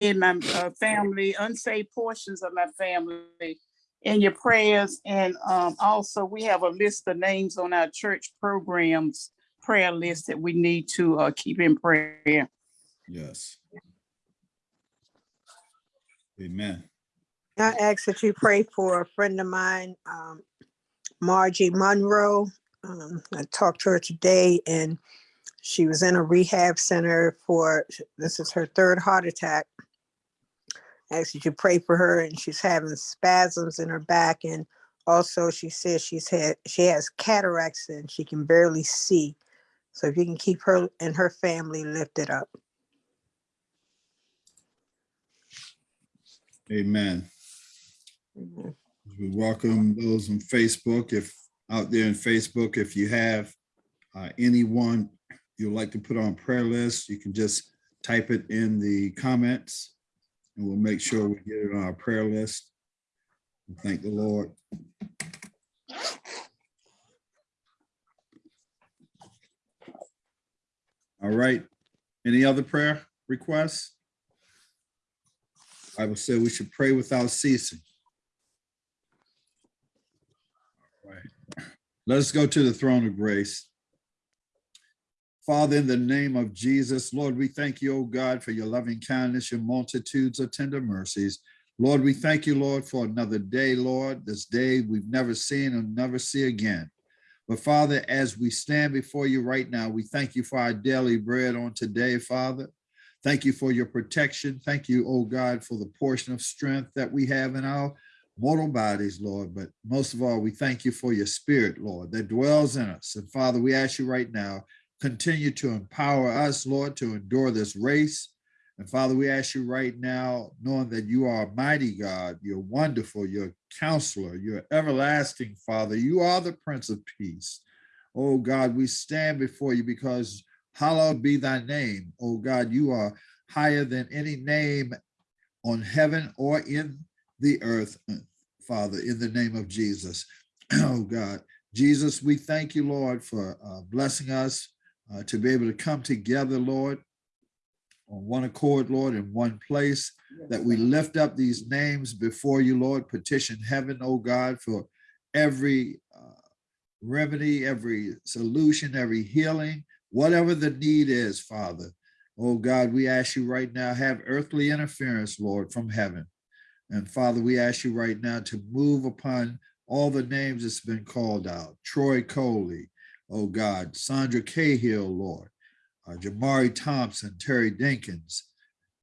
and my uh, family, unsaved portions of my family in your prayers. And um, also, we have a list of names on our church programs, prayer list that we need to uh, keep in prayer. Yes. Amen. I ask that you pray for a friend of mine, um, Margie Monroe. Um, I talked to her today and she was in a rehab center for, this is her third heart attack. I Ask that you pray for her and she's having spasms in her back and also she says she's had, she has cataracts and she can barely see. So if you can keep her and her family lifted up. Amen. We welcome those on Facebook, if out there in Facebook, if you have uh, anyone you'd like to put on prayer list, you can just type it in the comments and we'll make sure we get it on our prayer list. Thank the Lord. All right, any other prayer requests? Bible say we should pray without ceasing. All right. Let's go to the throne of grace. Father, in the name of Jesus, Lord, we thank you, O God, for your loving kindness, your multitudes of tender mercies. Lord, we thank you, Lord, for another day, Lord, this day we've never seen and never see again. But Father, as we stand before you right now, we thank you for our daily bread on today, Father. Thank you for your protection. Thank you, oh God, for the portion of strength that we have in our mortal bodies, Lord. But most of all, we thank you for your spirit, Lord, that dwells in us. And Father, we ask you right now, continue to empower us, Lord, to endure this race. And Father, we ask you right now, knowing that you are mighty God, you're wonderful, you're counselor, you're everlasting, Father. You are the Prince of Peace. Oh God, we stand before you because hallowed be thy name. Oh God, you are higher than any name on heaven or in the earth, Father, in the name of Jesus. Oh God, Jesus, we thank you, Lord, for uh, blessing us uh, to be able to come together, Lord, on one accord, Lord, in one place, that we lift up these names before you, Lord, petition heaven, oh God, for every uh, remedy, every solution, every healing, whatever the need is, Father. Oh God, we ask you right now, have earthly interference, Lord, from heaven. And Father, we ask you right now to move upon all the names that's been called out. Troy Coley, oh God, Sandra Cahill, Lord, uh, Jamari Thompson, Terry Dinkins,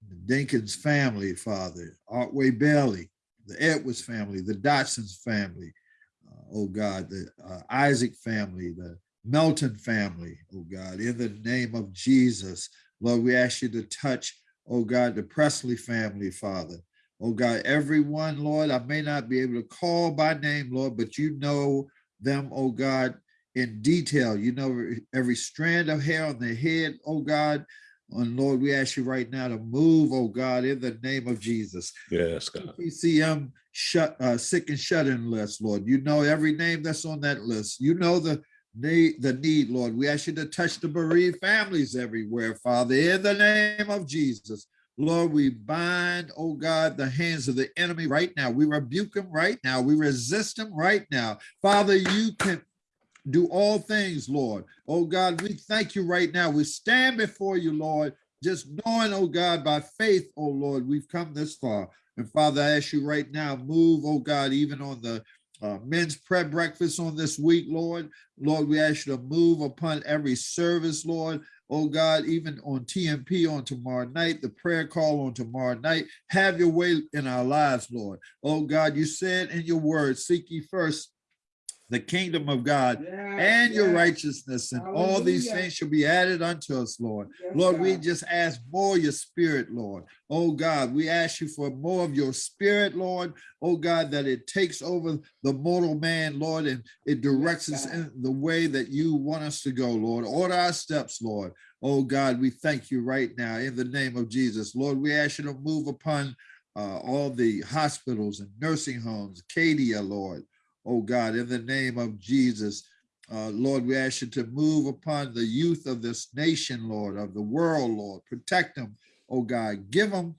the Dinkins family, Father, Artway Bailey, the Edwards family, the Dotsons family, uh, oh God, the uh, Isaac family, the Melton family, oh God, in the name of Jesus, Lord, we ask you to touch, oh God, the Presley family, Father. Oh God, everyone, Lord, I may not be able to call by name, Lord, but you know them, oh God, in detail. You know every strand of hair on their head, oh God. And Lord, we ask you right now to move, oh God, in the name of Jesus. Yes, God. PCM shut uh, sick and shut in list, Lord. You know every name that's on that list. You know the need, the need, Lord. We ask you to touch the bereaved families everywhere, Father, in the name of Jesus. Lord, we bind, oh God, the hands of the enemy right now. We rebuke him right now. We resist him right now. Father, you can do all things, Lord. Oh God, we thank you right now. We stand before you, Lord, just knowing, oh God, by faith, oh Lord, we've come this far. And Father, I ask you right now, move, oh God, even on the uh, men's prayer breakfast on this week, Lord. Lord, we ask you to move upon every service, Lord. Oh God, even on TMP on tomorrow night, the prayer call on tomorrow night, have your way in our lives, Lord. Oh God, you said in your word, seek ye first the kingdom of God and your righteousness and all these things shall be added unto us, Lord. Lord, we just ask more your spirit, Lord. Oh God, we ask you for more of your spirit, Lord. Oh God, that it takes over the mortal man, Lord, and it directs us in the way that you want us to go, Lord. Order our steps, Lord. Oh God, we thank you right now in the name of Jesus. Lord, we ask you to move upon uh, all the hospitals and nursing homes, Cadia, Lord oh God, in the name of Jesus. Uh, Lord, we ask you to move upon the youth of this nation, Lord, of the world, Lord. Protect them, oh God. Give them,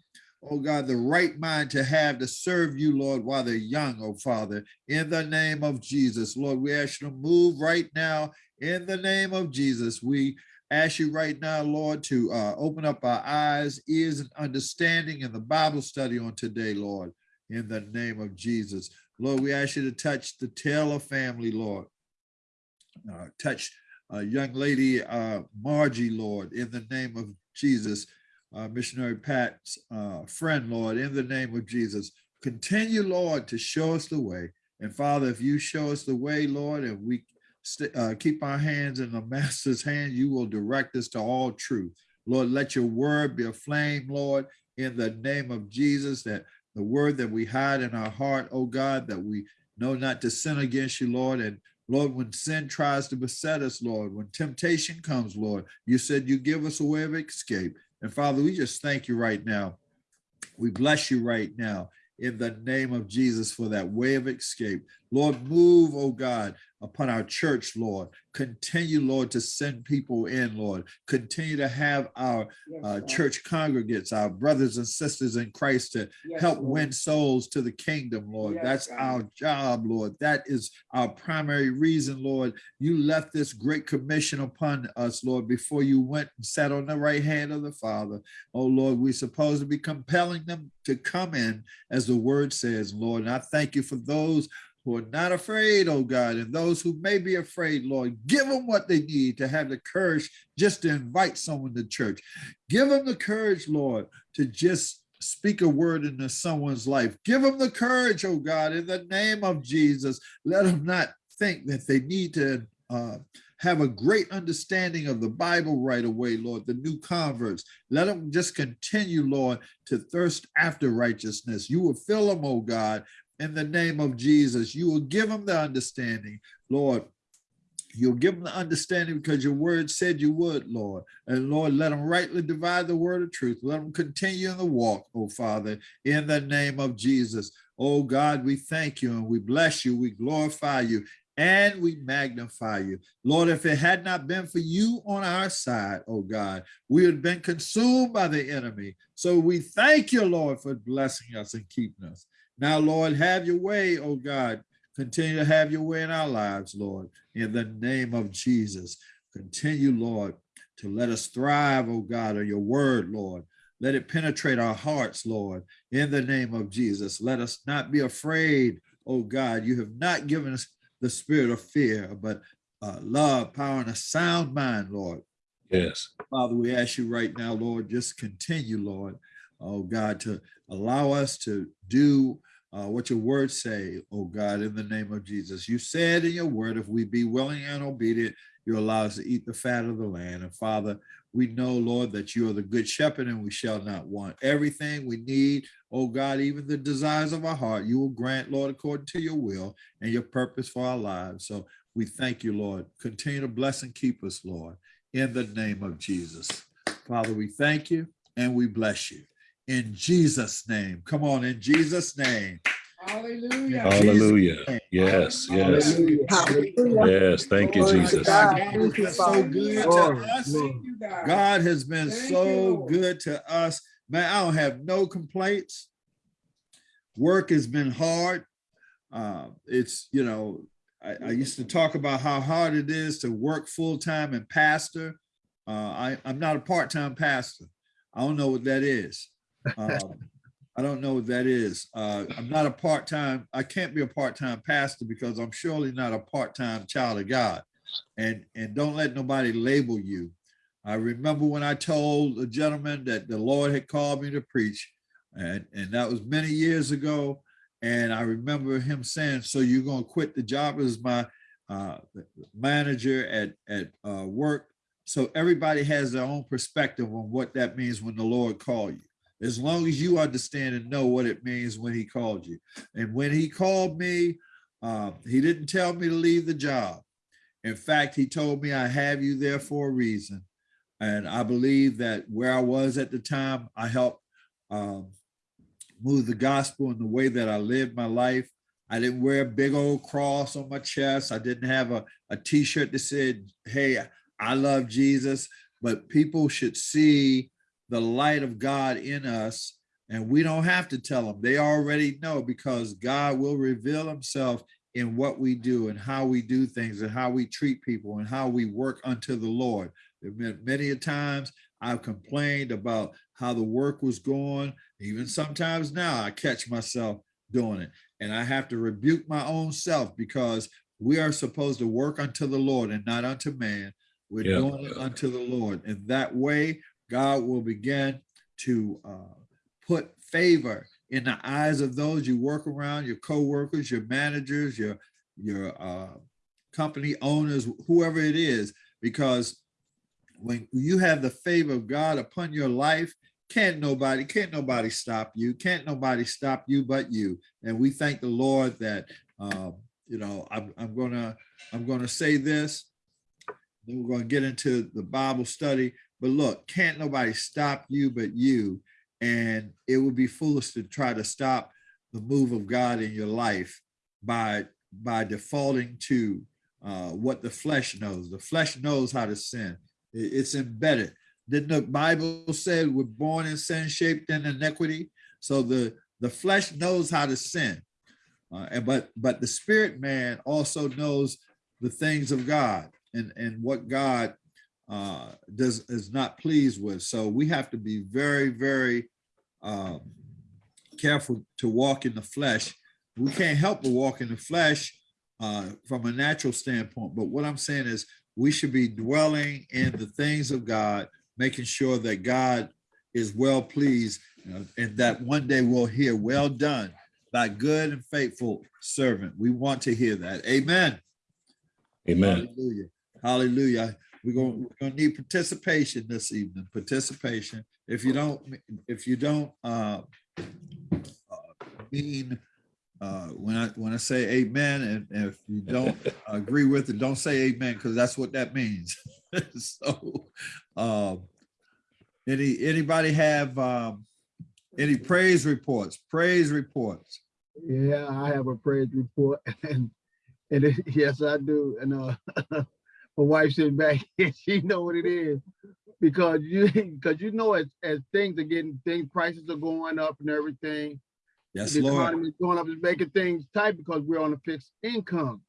oh God, the right mind to have to serve you, Lord, while they're young, oh Father, in the name of Jesus. Lord, we ask you to move right now in the name of Jesus. We ask you right now, Lord, to uh, open up our eyes, ears, and understanding in the Bible study on today, Lord, in the name of Jesus. Lord, we ask you to touch the Taylor family, Lord. Uh, touch uh, young lady uh, Margie, Lord, in the name of Jesus. Uh, missionary Pat's uh, friend, Lord, in the name of Jesus. Continue, Lord, to show us the way. And Father, if you show us the way, Lord, and we uh, keep our hands in the master's hand, you will direct us to all truth. Lord, let your word be a flame, Lord, in the name of Jesus, that the word that we hide in our heart, oh God, that we know not to sin against you, Lord. And Lord, when sin tries to beset us, Lord, when temptation comes, Lord, you said you give us a way of escape. And Father, we just thank you right now. We bless you right now in the name of Jesus for that way of escape. Lord, move, oh God, upon our church, Lord. Continue, Lord, to send people in, Lord. Continue to have our uh, church congregates, our brothers and sisters in Christ to help win souls to the kingdom, Lord. Yes, That's God. our job, Lord. That is our primary reason, Lord. You left this great commission upon us, Lord, before you went and sat on the right hand of the Father. Oh, Lord, we're supposed to be compelling them to come in, as the word says, Lord. And I thank you for those who are not afraid, oh God, and those who may be afraid, Lord, give them what they need to have the courage just to invite someone to church. Give them the courage, Lord, to just speak a word into someone's life. Give them the courage, oh God, in the name of Jesus. Let them not think that they need to uh, have a great understanding of the Bible right away, Lord, the new converts. Let them just continue, Lord, to thirst after righteousness. You will fill them, oh God, in the name of Jesus. You will give them the understanding, Lord. You'll give them the understanding because your word said you would, Lord. And Lord, let them rightly divide the word of truth. Let them continue in the walk, oh Father, in the name of Jesus. Oh God, we thank you and we bless you. We glorify you and we magnify you. Lord, if it had not been for you on our side, oh God, we had been consumed by the enemy. So we thank you, Lord, for blessing us and keeping us. Now, Lord, have your way, oh God. Continue to have your way in our lives, Lord, in the name of Jesus. Continue, Lord, to let us thrive, oh God, on your word, Lord. Let it penetrate our hearts, Lord, in the name of Jesus. Let us not be afraid, oh God. You have not given us the spirit of fear, but uh, love, power, and a sound mind, Lord. Yes. Father, we ask you right now, Lord, just continue, Lord, oh God, to allow us to do uh, what your words say, oh God, in the name of Jesus. You said in your word, if we be willing and obedient, you allow us to eat the fat of the land. And Father, we know, Lord, that you are the good shepherd and we shall not want everything we need. Oh God, even the desires of our heart, you will grant, Lord, according to your will and your purpose for our lives. So we thank you, Lord. Continue to bless and keep us, Lord, in the name of Jesus. Father, we thank you and we bless you. In Jesus' name. Come on, in Jesus' name. Hallelujah. Hallelujah. Yes, yes, yes. Thank you, Jesus. God. God has Thank you, been so good Glory, to us. glory. God has been Thank so you, good to us. Man, I don't have no complaints. Work has been hard. Uh, it's, you know, I, I used to talk about how hard it is to work full-time and pastor. Uh, I, I'm not a part-time pastor. I don't know what that is. Um, I don't know what that is. Uh, I'm not a part-time, I can't be a part-time pastor because I'm surely not a part-time child of God. And, and don't let nobody label you. I remember when I told a gentleman that the Lord had called me to preach, and, and that was many years ago. And I remember him saying, so you're gonna quit the job as my uh, manager at, at uh, work. So everybody has their own perspective on what that means when the Lord called you. As long as you understand and know what it means when he called you. And when he called me, uh, he didn't tell me to leave the job. In fact, he told me I have you there for a reason. And I believe that where I was at the time, I helped um, move the gospel in the way that I lived my life. I didn't wear a big old cross on my chest. I didn't have a, a t-shirt that said, hey, I love Jesus. But people should see the light of God in us And we don't have to tell them. They already know because God will reveal himself in what we do and how we do things and how we treat people and how we work unto the Lord. There have been Many a times I've complained about how the work was going. Even sometimes now I catch myself doing it. And I have to rebuke my own self because we are supposed to work unto the Lord and not unto man. We're Yeah. doing it unto the Lord. And that way, God will begin to uh, put favor in the eyes of those you work around, your co-workers, your managers, your, your uh, company owners, whoever it is, because when you have the favor of God upon your life, can't nobody, can't nobody stop you. Can't nobody stop you but you. And we thank the Lord that, um, you know, I'm, I'm gonna, I'm gonna say this. Then we're gonna get into the Bible study. But look, can't nobody stop you but you. And it would be foolish to try to stop the move of God in your life by by defaulting to uh, what the flesh knows. The flesh knows how to sin. It's embedded. Didn't the Bible say we're born in sin, shaped in iniquity? So the the flesh knows how to sin, uh, and but but the spirit man also knows the things of God and and what God uh, does is not pleased with. So we have to be very very um, careful to walk in the flesh. We can't help but walk in the flesh uh, from a natural standpoint. But what I'm saying is we should be dwelling in the things of God, making sure that God is well pleased you know, and that one day we'll hear, well done, thy good and faithful servant. We want to hear that. Amen. Amen. Hallelujah. Hallelujah. We're going, we're going to need participation this evening, participation. If you don't, if you don't, uh, uh, mean, uh, when I, when I say amen, and and if you don't agree with it, don't say amen, because that's what that means. So, um, any, anybody have, um, any praise reports, praise reports? Yeah, I have a praise report and, and it- yes, I do. And, uh, my wife sitting back here, she know what it is. Because you, because you know, as, as things are getting, things, prices are going up and everything. Yes, The Lord. economy is going up, is making things tight because we're on a fixed income.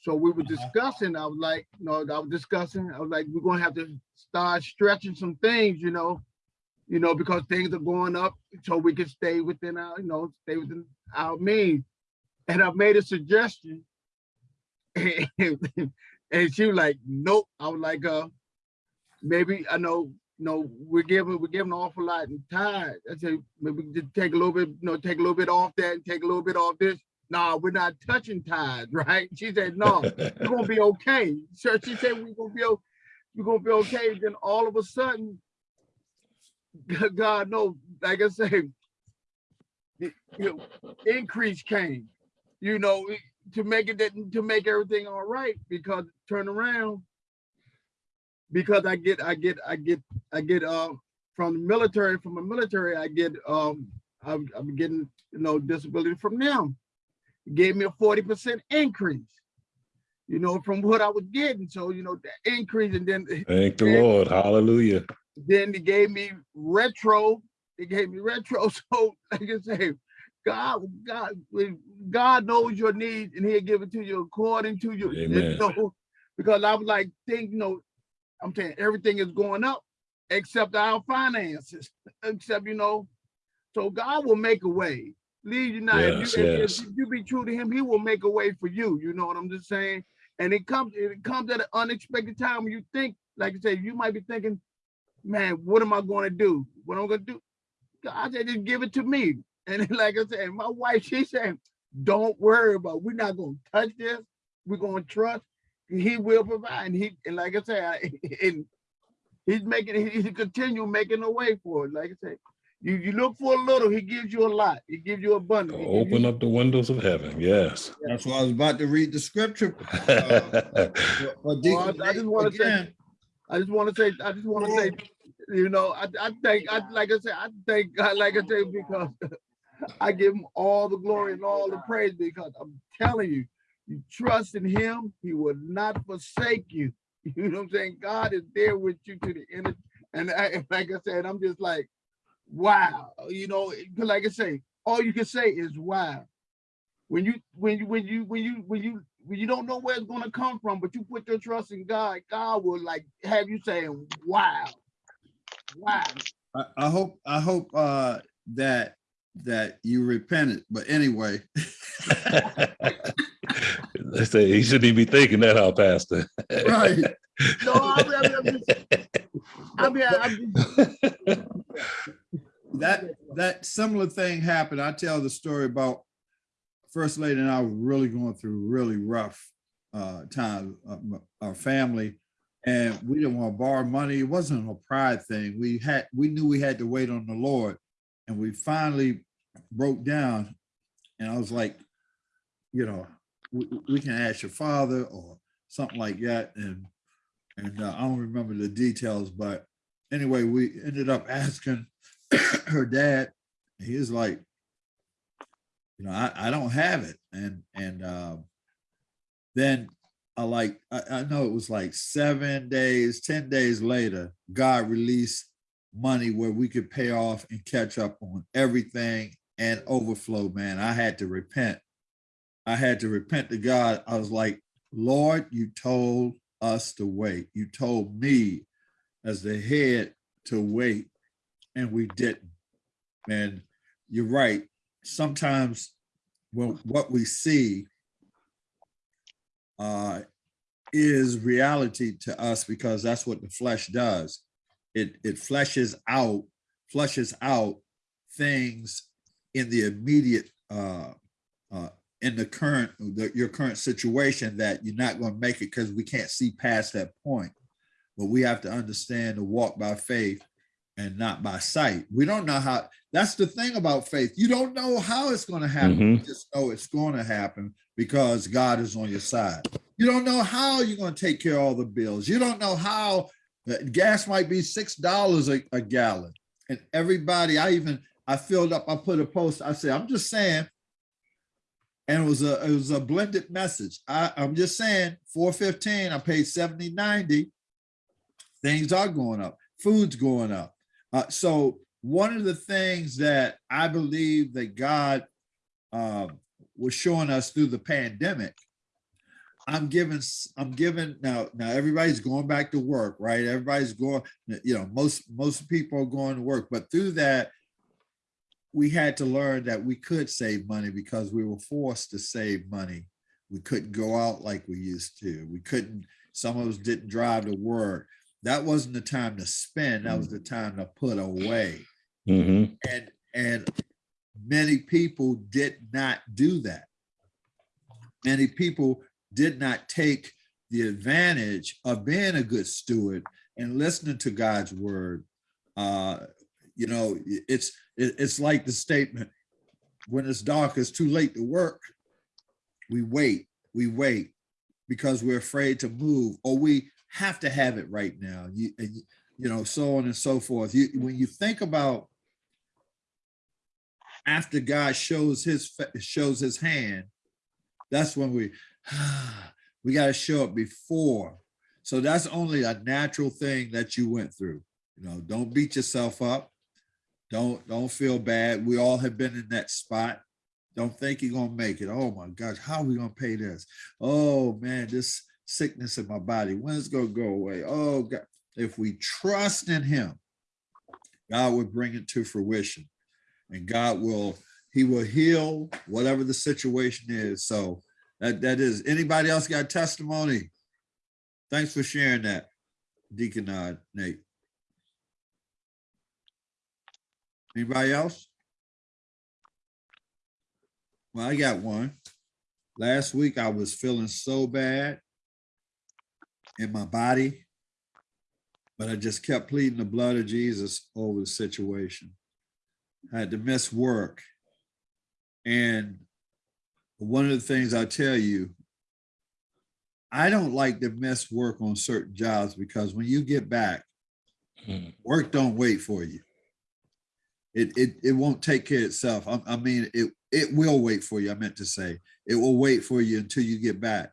So we were Uh-huh. discussing, I was like, you know, I was discussing, I was like, we're gonna have to start stretching some things, you know, you know, because things are going up, so we can stay within our, you know, stay within our means. And I made a suggestion. And she was like, nope. I was like, uh, maybe I know, you know, we're giving, we're giving an awful lot in tithe. I said, maybe just take a little bit, you know, take a little bit off that and take a little bit off this. No, we're not touching tithe, right? She said, no, we're gonna be okay. So she said, we're gonna be, we're gonna be okay. Then all of a sudden, God knows, like I say, the you know, increase came, you know, to make it that to make everything all right because turn around because I get I get I get I get uh from the military from the military I get um I'm, I'm getting you know disability from them It gave me a 40 percent increase you know from what I was getting so you know the increase and then Thank the Lord. Hallelujah. then they gave me retro. They gave me retro. So like I say, God, God, God knows your needs and he'll give it to you according to you Amen. know, because I was like, think, you know, I'm saying everything is going up except our finances, except, you know, so God will make a way. Lead you. If Yes, you, if- yes. if you be true to him, he will make a way for you. You know what I'm just saying? And it comes, it comes at an unexpected time when you think, like I said, you might be thinking, man, what am I going to do? What am I going to do? God said, just give it to me. And like I said, my wife, she said, don't worry about, it. we're not going to touch this. We're going to trust. He will provide. And he, and like I said, I, and he's making, he, he continue making a way for it. Like I said, you, you look for a little, he gives you a lot. He gives you abundance. He gives Open you- up the windows of heaven. Yes. That's why I was about to read the scripture. Uh, for- for Well, I just wanna say- I just want to say, I just want to say, you know, I, I think, I, like I said, I thank God, like I said, because I give him all the glory and all the praise because I'm telling you, you trust in him, he will not forsake you. You know what I'm saying? God is there with you to the end. And I, like I said, I'm just like, wow. You know, 'cause like I say, all you can say is wow. When you when you when you when you when you when you don't know where it's gonna come from, but you put your trust in God, God will like have you saying, wow. Wow. I, I hope, I hope, uh, that, that you repented, but anyway, They say he shouldn't even be thinking that, huh, Pastor? right. No, I mean, I mean, I'm just, I mean, I'm just, That, that similar thing happened. I tell the story about First Lady and I were really going through really rough uh times, uh, our family. And we didn't want to borrow money. It wasn't a pride thing. We had, we knew we had to wait on the Lord. And we finally broke down. And I was like, you know, we, we can ask your father or something like that. And, and uh, I don't remember the details, but anyway, we ended up asking her dad. He was like, you know, I, I don't have it. And, and, um, then I like, I, I know it was like seven days, 10 days later, God released money where we could pay off and catch up on everything and overflow, man. I had to repent. I had to repent to God. I was like, Lord, you told us to wait. You told me as the head to wait, and we didn't. And you're right. Sometimes well, what we see uh, is reality to us because that's what the flesh does. It it fleshes out, flushes out things in the immediate uh, uh, in the current the, your current situation that you're not going to make it because we can't see past that point. But we have to understand to walk by faith and not by sight. We don't know how. That's the thing about faith. You don't know how it's going to happen. You just know it's going to happen because God is on your side. You don't know how you're going to take care of all the bills. You don't know how gas might be six dollars a gallon, and everybody. I even I filled up. I put a post. I said, I'm just saying. And it was a it was a blended message. I, I'm just saying, 415, I paid 70, 90. Things are going up. Food's going up. Uh, so one of the things that I believe that God uh, was showing us through the pandemic, I'm giving, I'm giving now. Now everybody's going back to work, right? Everybody's going. You know, most most people are going to work, but through that, we had to learn that we could save money because we were forced to save money. We couldn't go out like we used to. We couldn't. Some of us didn't drive to work that wasn't the time to spend that was the time to put away hmm and and many people did not do that many people did not take the advantage of being a good steward and listening to god's word. Uh you know it's it's like the statement when it's dark it's too late to work. We wait we wait because we're afraid to move or we have to have it right now. You you- you know so on and so forth. You when you think about after god shows his shows his hand that's when we we got to show up before. So that's only a natural thing that you went through. You know don't beat yourself up. Don't don't feel bad. We all have been in that spot. Don't think you're gonna make it. Oh my gosh how are we gonna pay this? Oh man this sickness in my body when is gonna go away? Oh god. If we trust in him god will bring it to fruition. And god will he will heal whatever the situation is. So that that is. Anybody else got testimony? Thanks for sharing that deacon uh, nate. Anybody else? Well i got one. Last week i was feeling so bad in my body but i just kept pleading the blood of jesus over the situation. I had to miss work. And one of the things I tell you, I don't like to miss work on certain jobs because when you get back, Mhm. work don't wait for you. It it it won't take care of itself. I, I mean, it it will wait for you. I meant to say it will wait for you until you get back.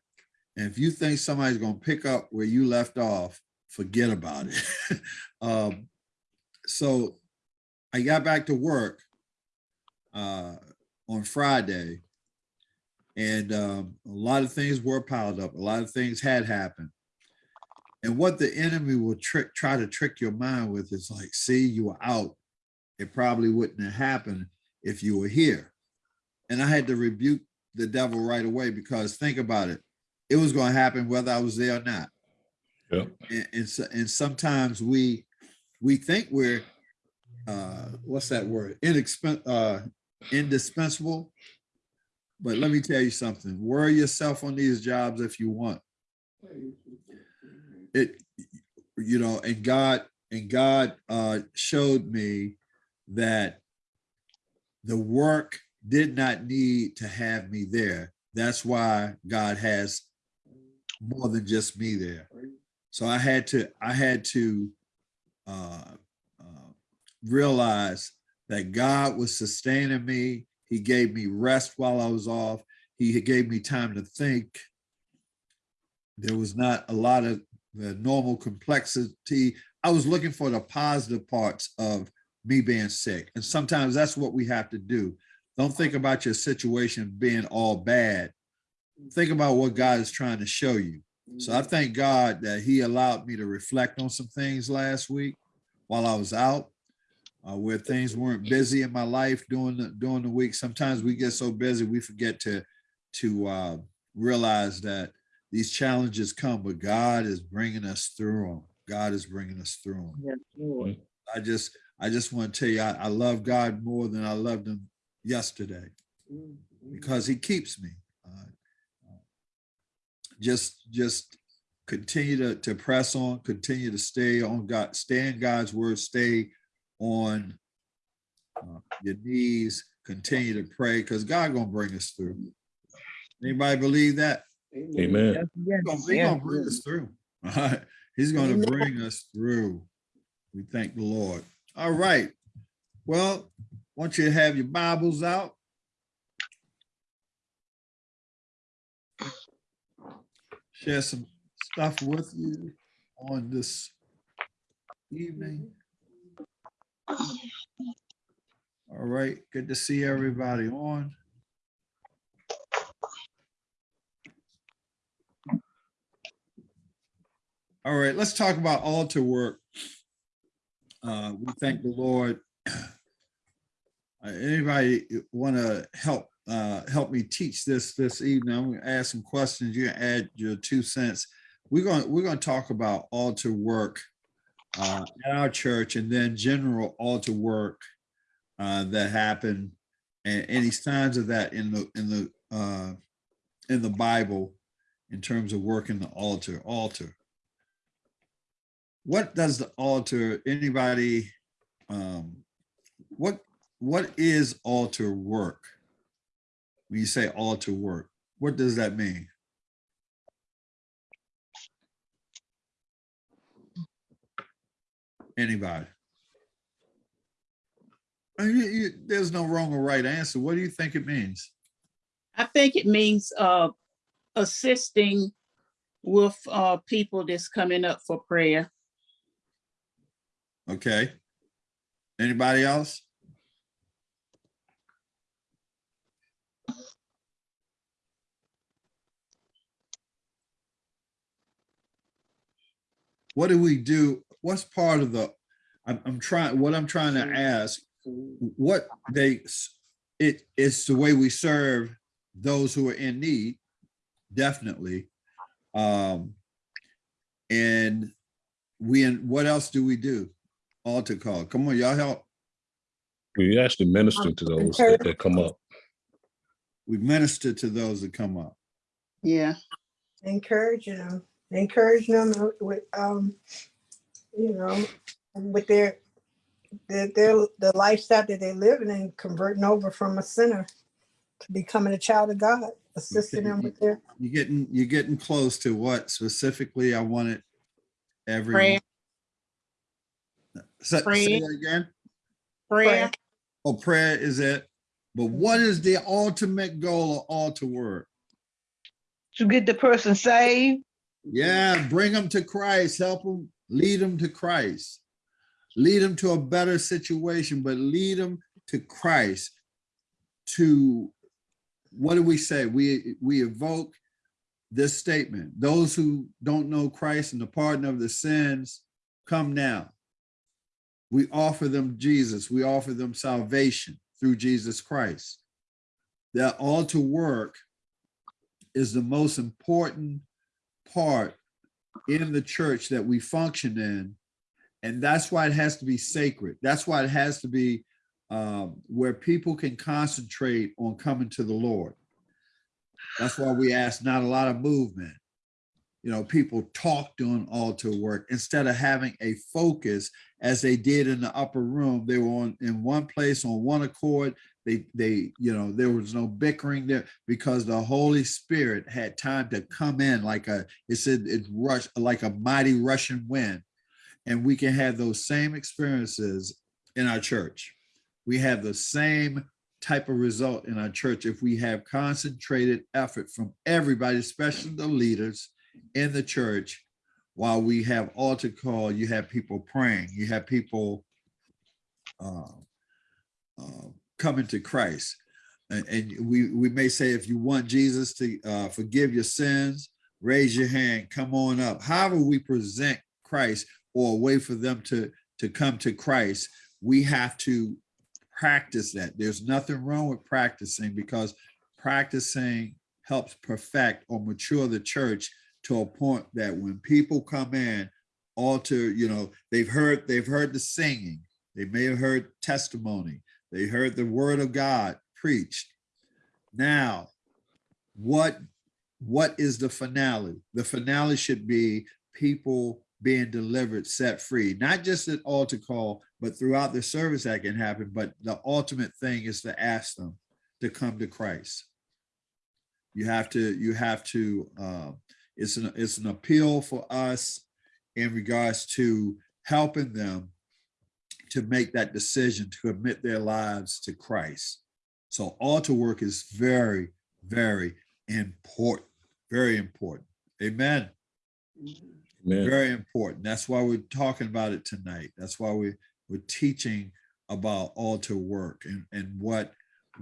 And if you think somebody's gonna pick up where you left off, forget about it. um, so I got back to work uh, on Friday, and um, a lot of things were piled up. A lot of things had happened. And what the enemy will trick, try to trick your mind with is like, see, you were out. It probably wouldn't have happened if you were here. And I had to rebuke the devil right away because think about it. It was going to happen whether I was there or not. Yep. And, and, so- and sometimes we, we think we're, uh, what's that word? Inexpen, uh, indispensable. But let me tell you something, worry yourself on these jobs if you want. It, you know, and God, and God, uh, showed me that the work did not need to have me there. That's why God has more than just me there. So I had to, I had to uh, uh, realize that God was sustaining me. He gave me rest while I was off. He gave me time to think. There was not a lot of the normal complexity. I was looking for the positive parts of me being sick. And sometimes that's what we have to do. Don't think about your situation being all bad. Think about what God is trying to show you. So I mm. thank God that he allowed me to reflect on some things last week while I was out, uh, where things weren't busy in my life during the during the week. Sometimes we get so busy we forget to to uh, realize that these challenges come, but God is bringing us through them. God is bringing us through them. Yes, Lord. I just I just want to tell you I, I love God more than I loved him yesterday because he keeps me. Uh, just just continue to, to press on, continue to stay on God, stay in God's word, stay on uh, your knees, continue to pray because God gonna bring us through. Anybody believe that? Amen. He's gonna, he gonna bring us through. All right. He's gonna Amen. bring us through. We thank the Lord. All right. Well, want you to have your Bibles out. Share some stuff with you on this evening. All right, good to see everybody on. All right, let's talk about altar work. Uh, we thank the Lord. Uh, Anybody want to help, uh, help me teach this this evening? I'm going to ask some questions. You add your two cents. We're going, we're going to talk about altar work uh, at our church and then general altar work uh, that happened. And any signs of that in the, in the, uh, in the Bible in terms of working the altar, altar. What does the altar anybody um what what is altar work? When you say altar work what does that mean anybody. Uh, there's no wrong or right answer. What do you think it means? I think it means uh assisting with uh people that's coming up for prayer. okay. Anybody else? What do we do what's part of the i'm, I'm trying what i'm trying to ask what they it is the way we serve those who are in need definitely. Um and we and what else do we do? Altar call. Come on y'all help. We actually minister to those that, that come up. we minister to those that come up. Yeah, encouraging them, encouraging them with, um, you know, with their, their, their, the lifestyle that they're living and converting over from a sinner to becoming a child of God, assisting them with their, you're getting you're getting close to what specifically i wanted everyone prayer, say, say Prayer. that again prayer. oh prayer is it but what is the ultimate goal of altar work to get the person saved. yeah bring them to christ help them lead them to christ lead them to a better situation, but lead them to Christ. To what do we say? We we evoke this statement: those who don't know Christ and the pardon of the sins, come now. We offer them Jesus. We offer them salvation through Jesus Christ. That all to work is the most important part in the church that we function in. And that's why it has to be sacred. That's why it has to be um, where people can concentrate on coming to the Lord. That's why we ask not a lot of movement. You know, people talk doing altar work instead of having a focus as they did in the upper room. They were on in one place on one accord. They, they, you know, there was no bickering there because the Holy Spirit had time to come in like a, it said it rushed like a mighty Russian wind. And we can have those same experiences in our church. We have the same type of result in our church if we have concentrated effort from everybody, especially the leaders in the church. While we have altar call, you have people praying, you have people uh, uh, coming to Christ. And, and we, we may say, if you want Jesus to uh, forgive your sins, raise your hand, come on up. However we present Christ or a way for them to, to come to Christ, we have to practice that. There's nothing wrong with practicing because practicing helps perfect or mature the church to a point that when people come in, alter, you know, they've heard, they've heard the singing, they may have heard testimony, they heard the word of God preached. Now, what what is the finale? The finale should be people being delivered, set free, not just at altar call, but throughout the service that can happen. But the ultimate thing is to ask them to come to Christ. You have to, you have to, uh, it's an, it's an appeal for us in regards to helping them to make that decision to commit their lives to Christ. So altar work is very, very important, very important. Amen. Man, Very important. That's why we're talking about it tonight. That's why we, we're teaching about altar work and, and what,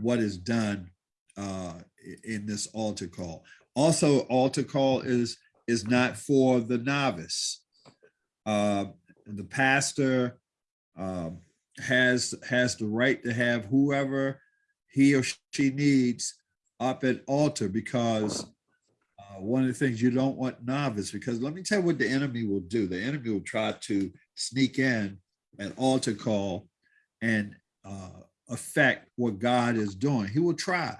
what is done uh, in this altar call. Also, altar call is, is not for the novice. Uh, The pastor um, has, has the right to have whoever he or she needs up at altar because uh, one of the things you don't want novice, because let me tell you what the enemy will do. The enemy will try to sneak in an altar call and uh, affect what God is doing. He will try.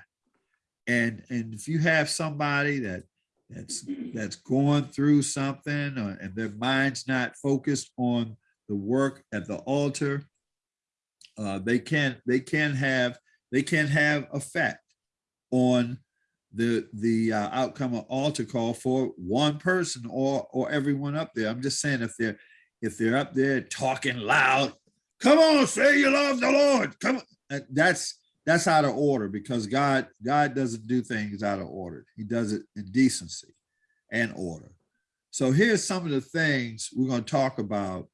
And, and if you have somebody that that's that's going through something or, and their mind's not focused on the work at the altar, uh, they can't they can't have they can't have effect on the the uh, outcome of altar call for one person or or everyone up there. I'm just saying if they're if they're up there talking loud, come on, say you love the Lord. Come on. That's that's out of order because God God doesn't do things out of order. He does it in decency and order. So here's some of the things we're going to talk about.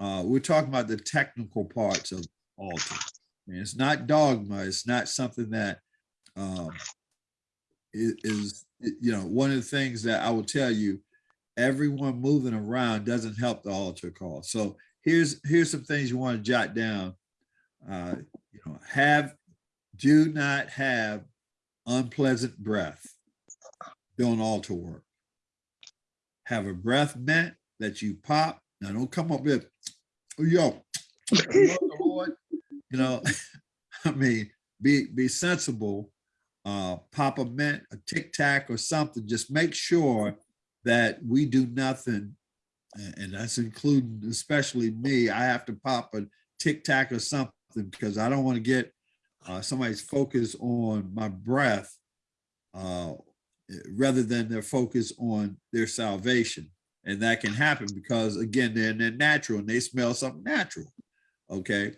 Uh, we're talking about the technical parts of altar. It's not dogma. It's not something that um, is, you know, one of the things that I will tell you, everyone moving around doesn't help the altar call. So here's, here's some things you want to jot down. Uh, you know, have, do not have unpleasant breath doing altar work. Have a breath mint that you pop. Now don't come up with, oh, yo, you know, I mean, be, be sensible uh, pop a mint, a tic tac or something, just make sure that we do nothing. And that's including especially me. I have to pop a tic tac or something because I don't want to get uh, somebody's focus on my breath uh, rather than their focus on their salvation. And that can happen because again, they're, they're natural and they smell something natural. Okay.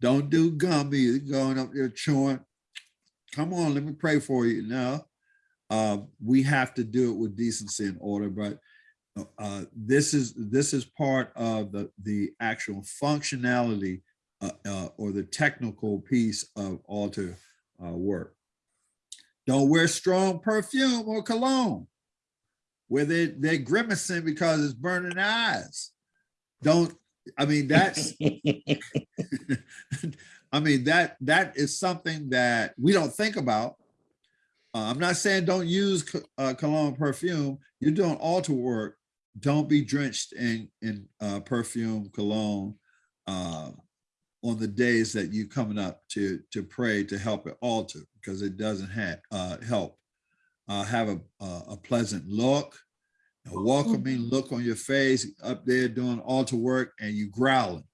Don't do gummy going up there chewing come on, let me pray for you. No, uh, we have to do it with decency and order, but uh, this is, this is part of the, the actual functionality uh, uh, or the technical piece of altar uh, work. Don't wear strong perfume or cologne where they, they're grimacing because it's burning eyes. Don't, I mean, that's, I mean, that, that is something that we don't think about. Uh, I'm not saying don't use uh, cologne perfume. You're doing altar work. Don't be drenched in, in uh, perfume, cologne uh, on the days that you coming up to, to pray to help at altar because it doesn't have, uh, help. Uh, have a, a a pleasant look, a welcoming look on your face up there doing altar work and you growling.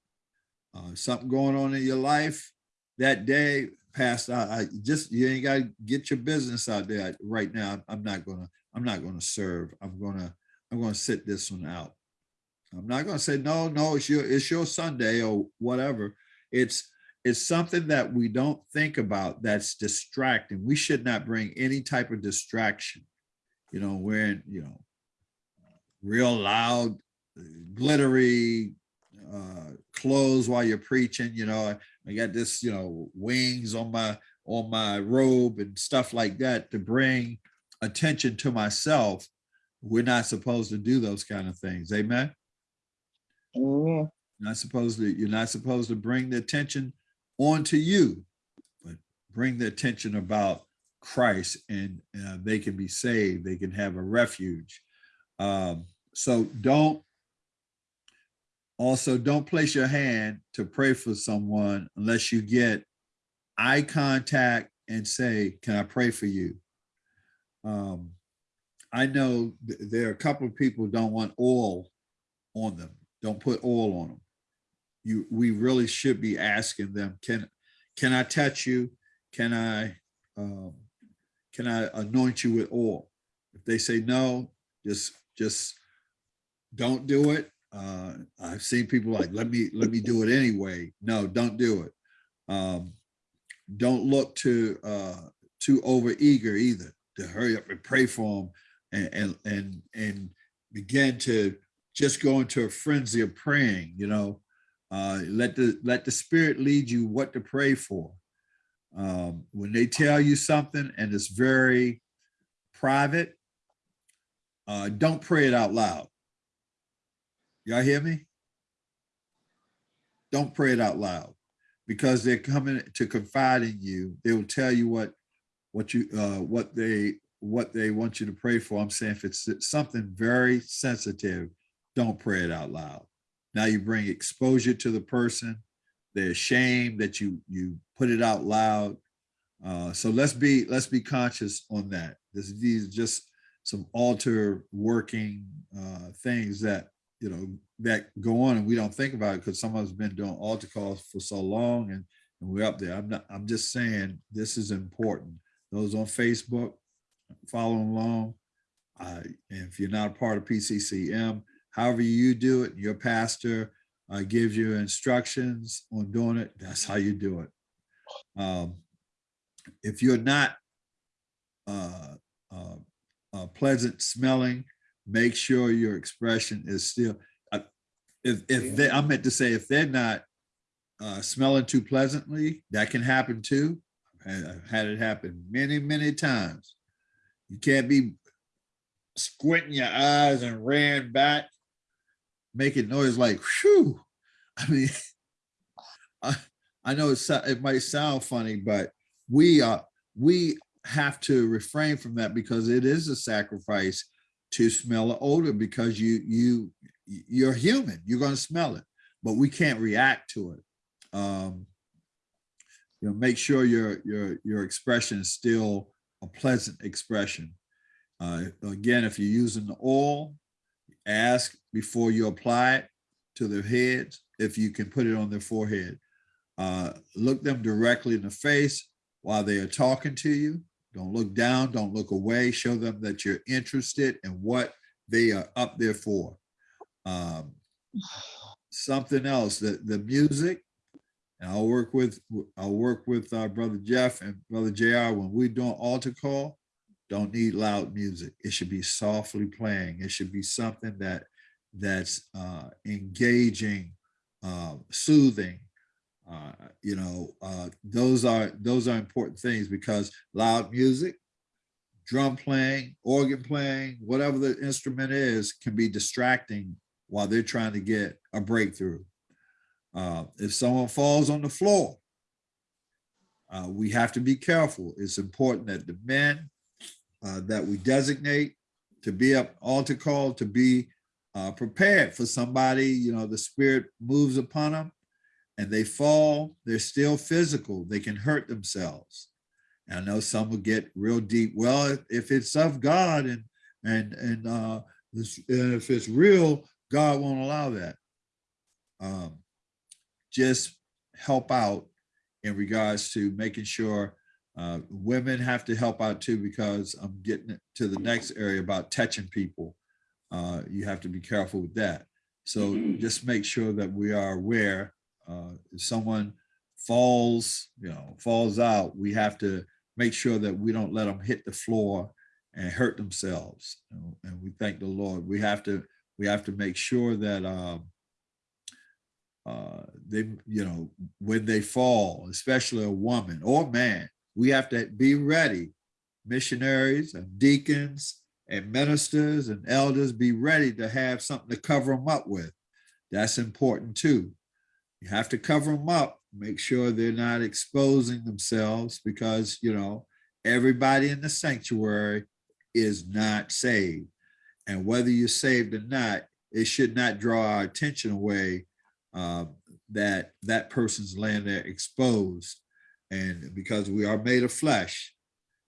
Uh, something going on in your life that day, Pastor, I, I just, you ain't gotta get your business out there right now. I'm not gonna, I'm not gonna serve. I'm gonna, I'm gonna sit this one out. I'm not gonna say, no, no, it's your, it's your Sunday or whatever. It's, it's something that we don't think about that's distracting. We should not bring any type of distraction. You know, wearing, you know, real loud, glittery uh, clothes while you're preaching, you know, I got this, you know, wings on my, on my robe and stuff like that to bring attention to myself. We're not supposed to do those kind of things. Amen. Amen. Not supposed to, you're not supposed to bring the attention onto you, but bring the attention about Christ and uh, they can be saved. They can have a refuge. Um, so don't, also don't place your hand to pray for someone unless you get eye contact and say, can I pray for you? Um, I know th- there are a couple of people don't want oil on them. Don't put oil on them. You, we really should be asking them, can, can I touch you? Can I, um, can I anoint you with oil? If they say no, just, just don't do it. Uh, I've seen people like, let me, let me do it anyway. No, don't do it. Um, don't look to, uh, too over eager either to hurry up and pray for them and, and, and, and begin to just go into a frenzy of praying, you know, uh, let the, let the spirit lead you what to pray for. Um, when they tell you something and it's very private, uh, don't pray it out loud. Y'all hear me? Don't pray it out loud because they're coming to confide in you. They will tell you what, what you, uh, what they, what they want you to pray for. I'm saying if it's something very sensitive, don't pray it out loud. Now you bring exposure to the person. They're ashamed that you, you put it out loud. Uh, so let's be, let's be conscious on that. This, these are just some altar working, uh, things that, you know, that go on and we don't think about it because some of us been doing altar calls for so long and, and we're up there. I'm not, I'm just saying this is important. Those on Facebook, following along. Uh, if you're not a part of PCCM, however you do it, your pastor uh, gives you instructions on doing it, that's how you do it. Um, if you're not uh, uh, uh, pleasant smelling, make sure your expression is still, uh, if, if they, I meant to say, if they're not uh, smelling too pleasantly, that can happen too. I've had it happen many, many times. You can't be squinting your eyes and ran back, making noise like, whew. I mean, I, I know it, it might sound funny, but we are, we have to refrain from that because it is a sacrifice to smell an odor because you, you, you're human, you're gonna smell it, but we can't react to it. Um, you know, make sure your, your, your expression is still a pleasant expression. Uh, again, if you're using the oil, ask before you apply it to their heads, if you can put it on their forehead. Uh, look them directly in the face while they are talking to you. Don't look down, don't look away. Show them that you're interested in what they are up there for. Um, something else, the, the music, and I'll work with, I'll work with our brother Jeff and brother JR when we're doing altar call. Don't need loud music. It should be softly playing. It should be something that that's uh, engaging, uh, soothing. Uh, you know, uh, those are those are important things because loud music, drum playing, organ playing, whatever the instrument is, can be distracting while they're trying to get a breakthrough. Uh, if someone falls on the floor, uh, we have to be careful. It's important that the men uh, that we designate to be up altar call to be uh, prepared for somebody, you know, the spirit moves upon them and they fall, they're still physical. They can hurt themselves. And I know some will get real deep. Well, if- it's of God and and and uh, and if it's real, God won't allow that. Um, just help out in regards to making sure uh, women have to help out too, because I'm getting to the next area about touching people. Uh, you have to be careful with that. So just make sure that we are aware, uh, if someone falls, you know, falls out, we have to make sure that we don't let them hit the floor and hurt themselves. you know, And we thank the Lord. We have to, we have to make sure that, um, uh, they, you know, when they fall, especially a woman or man, we have to be ready. Missionaries and deacons and ministers and elders be ready to have something to cover them up with. That's important too. You have to cover them up, make sure they're not exposing themselves because, you know, everybody in the sanctuary is not saved. And whether you're saved or not, it should not draw our attention away uh, that that person's laying there exposed. And because we are made of flesh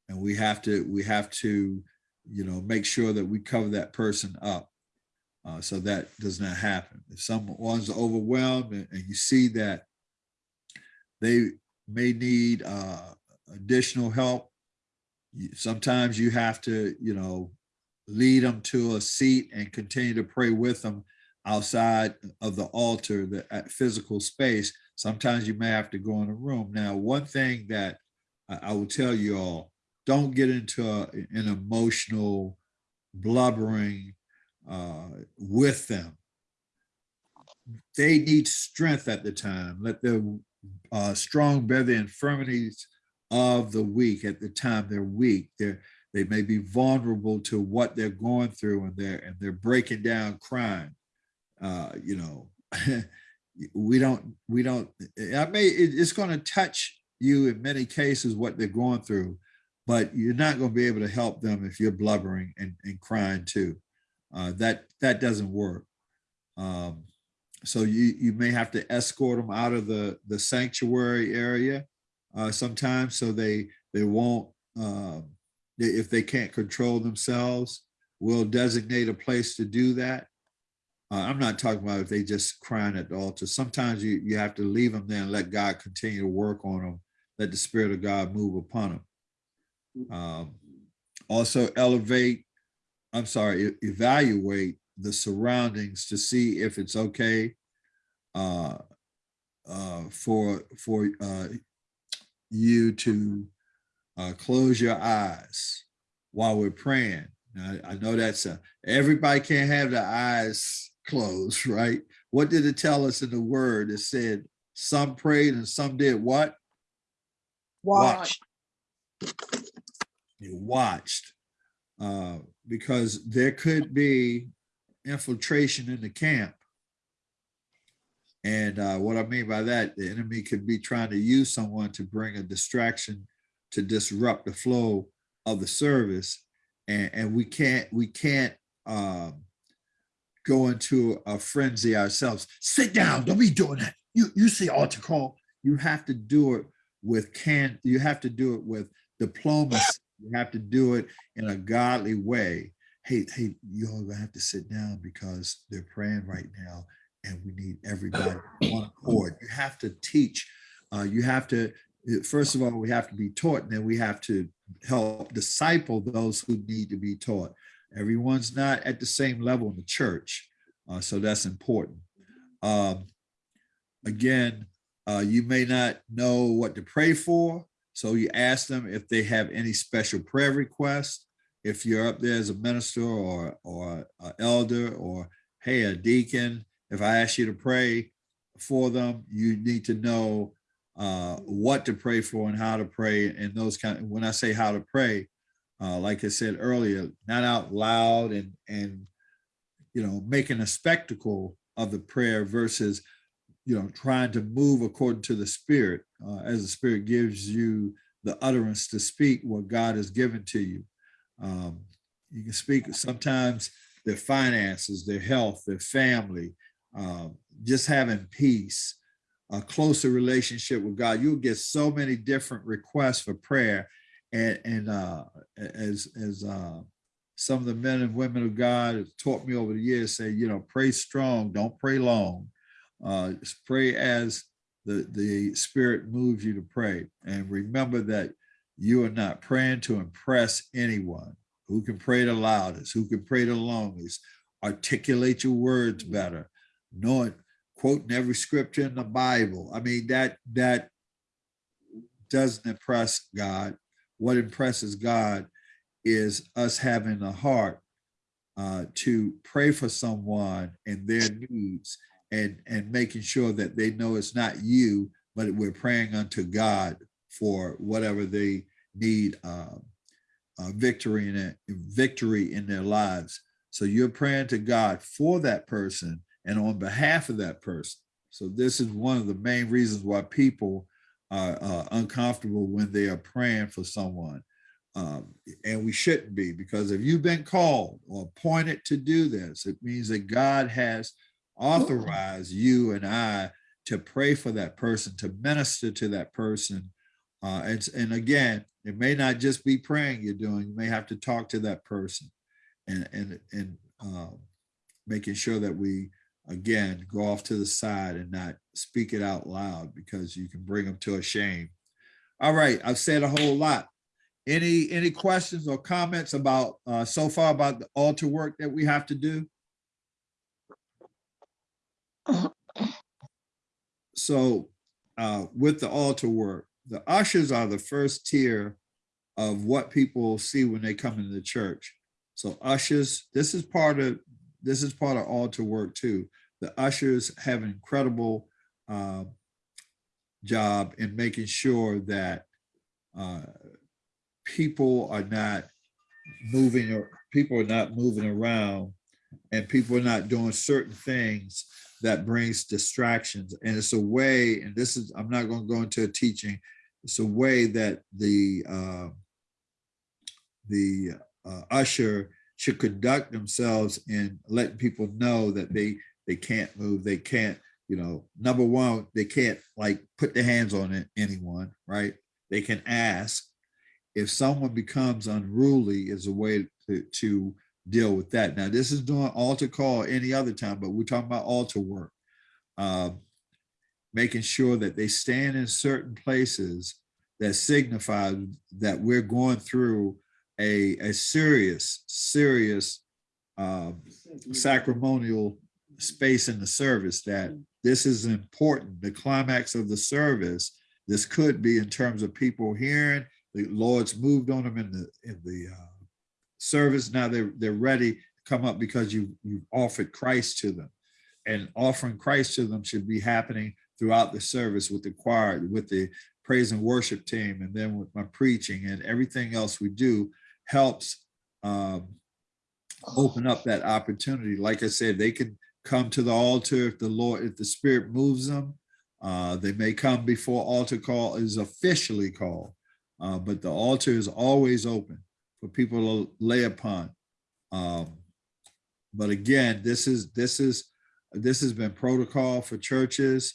and we have to, we have to, you know, make sure that we cover that person up. uh, so that does not happen. If someone's overwhelmed and, and you see that they may need uh, additional help, sometimes you have to, you know, lead them to a seat and continue to pray with them outside of the altar, the physical space. Sometimes you may have to go in a room. Now, one thing that I, will tell you all, don't get into a- an emotional blubbering uh, with them. They need strength at the time. Let the uh, strong bear the infirmities of the weak at the time they're weak. They're they may be vulnerable to what they're going through and they're and they're breaking down crying. Uh, you know, we don't we don't I may it- it's going to touch you in many cases what they're going through, but you're not going to be able to help them if you're blubbering and, and crying too. Uh, that that doesn't work. Um, so you you may have to escort them out of the the sanctuary area uh, sometimes, so they they won't um, if they can't control themselves. We'll designate a place to do that. Uh, I'm not talking about if they just crying at the altar. Sometimes you you have to leave them there and let God continue to work on them. Let the Spirit of God move upon them. Um, also elevate I'm sorry, evaluate the surroundings to see if it's okay uh, uh, for for uh, you to uh, close your eyes while we're praying. Now, I know that's a, everybody can't have their eyes closed, right? What did it tell us in the word? It said some prayed and some did what? Watch. you watched uh, because there could be infiltration in the camp. And uh, what I mean by that, the enemy could be trying to use someone to bring a distraction to disrupt the flow of the service. And, and we can't, we can't um, go into a frenzy ourselves. Sit down, don't be doing that. You, you see call. You have to do it with can, you have to do it with diplomacy. You have to do it in a godly way. Hey, hey, you all gonna have to sit down because they're praying right now and we need everybody on accord. You have to teach. Uh, you have to, first of all, we have to be taught and then we have to help disciple those who need to be taught. Everyone's not at the same level in the church. uh, so that's important. Um, again, uh, you may not know what to pray for. So you ask them if they have any special prayer requests. if you're up there as a minister or, or elder or, hey, a deacon, if I ask you to pray for them, you need to know uh, what to pray for and how to pray and those kind of, when I say how to pray, uh, like I said earlier, not out loud and, and, you know, making a spectacle of the prayer versus, you know, trying to move according to the spirit, uh, as the spirit gives you the utterance to speak what God has given to you. Um, you can speak sometimes their finances, their health, their family, um, just having peace, a closer relationship with God. You'll get so many different requests for prayer. And, and uh, as, as uh, some of the men and women of God have taught me over the years, say, you know, pray strong, don't pray long. Uh, pray as the, the spirit moves you to pray. And remember that you are not praying to impress anyone who can pray the loudest, who can pray the longest, articulate your words better, knowing, quoting every scripture in the Bible. I mean, that, that doesn't impress God. What impresses God is us having a heart uh, to pray for someone and their needs and, and making sure that they know it's not you, but we're praying unto God for whatever they need uh, uh, victory in it, victory in their lives. So you're praying to God for that person and on behalf of that person. So this is one of the main reasons why people are uh, uncomfortable when they are praying for someone. Um, and we shouldn't be because if you've been called or appointed to do this, it means that God has authorized you and I to pray for that person, to minister to that person. Uh, and, and again, it may not just be praying you're doing, you may have to talk to that person and, and, and um, making sure that we, again, go off to the side and not speak it out loud because you can bring them to a shame. All right, I've said a whole lot. Any, any questions or comments about, uh, so far about the altar work that we have to do? So uh, with the altar work, the ushers are the first tier of what people see when they come into the church. So ushers, this is part of this is part of altar work too. The ushers have an incredible uh, job in making sure that uh, people are not moving or people are not moving around and people are not doing certain things that brings distractions. And it's a way, and this is, I'm not going to go into a teaching, it's a way that the uh, the uh, usher should conduct themselves in letting people know that they they can't move, they can't, you know, number one, they can't like put their hands on it, anyone, right? They can ask. If someone becomes unruly is a way to, to deal with that. Now, this is doing altar call any other time, but we're talking about altar work. Uh, making sure that they stand in certain places that signify that we're going through a, a serious, serious uh, sacramental space in the service that this is important. The climax of the service, this could be in terms of people hearing, the Lord's moved on them in the in the uh, service. Now they're they're ready to come up because you you've offered Christ to them, and offering Christ to them should be happening throughout the service with the choir, with the praise and worship team, and then with my preaching and everything else we do helps um, open up that opportunity. Like I said, they can come to the altar if the Lord, if the Spirit moves them. Uh, they may come before altar call is officially called, uh, but the altar is always open for people to lay upon. Um, but again, this is this is this has been protocol for churches.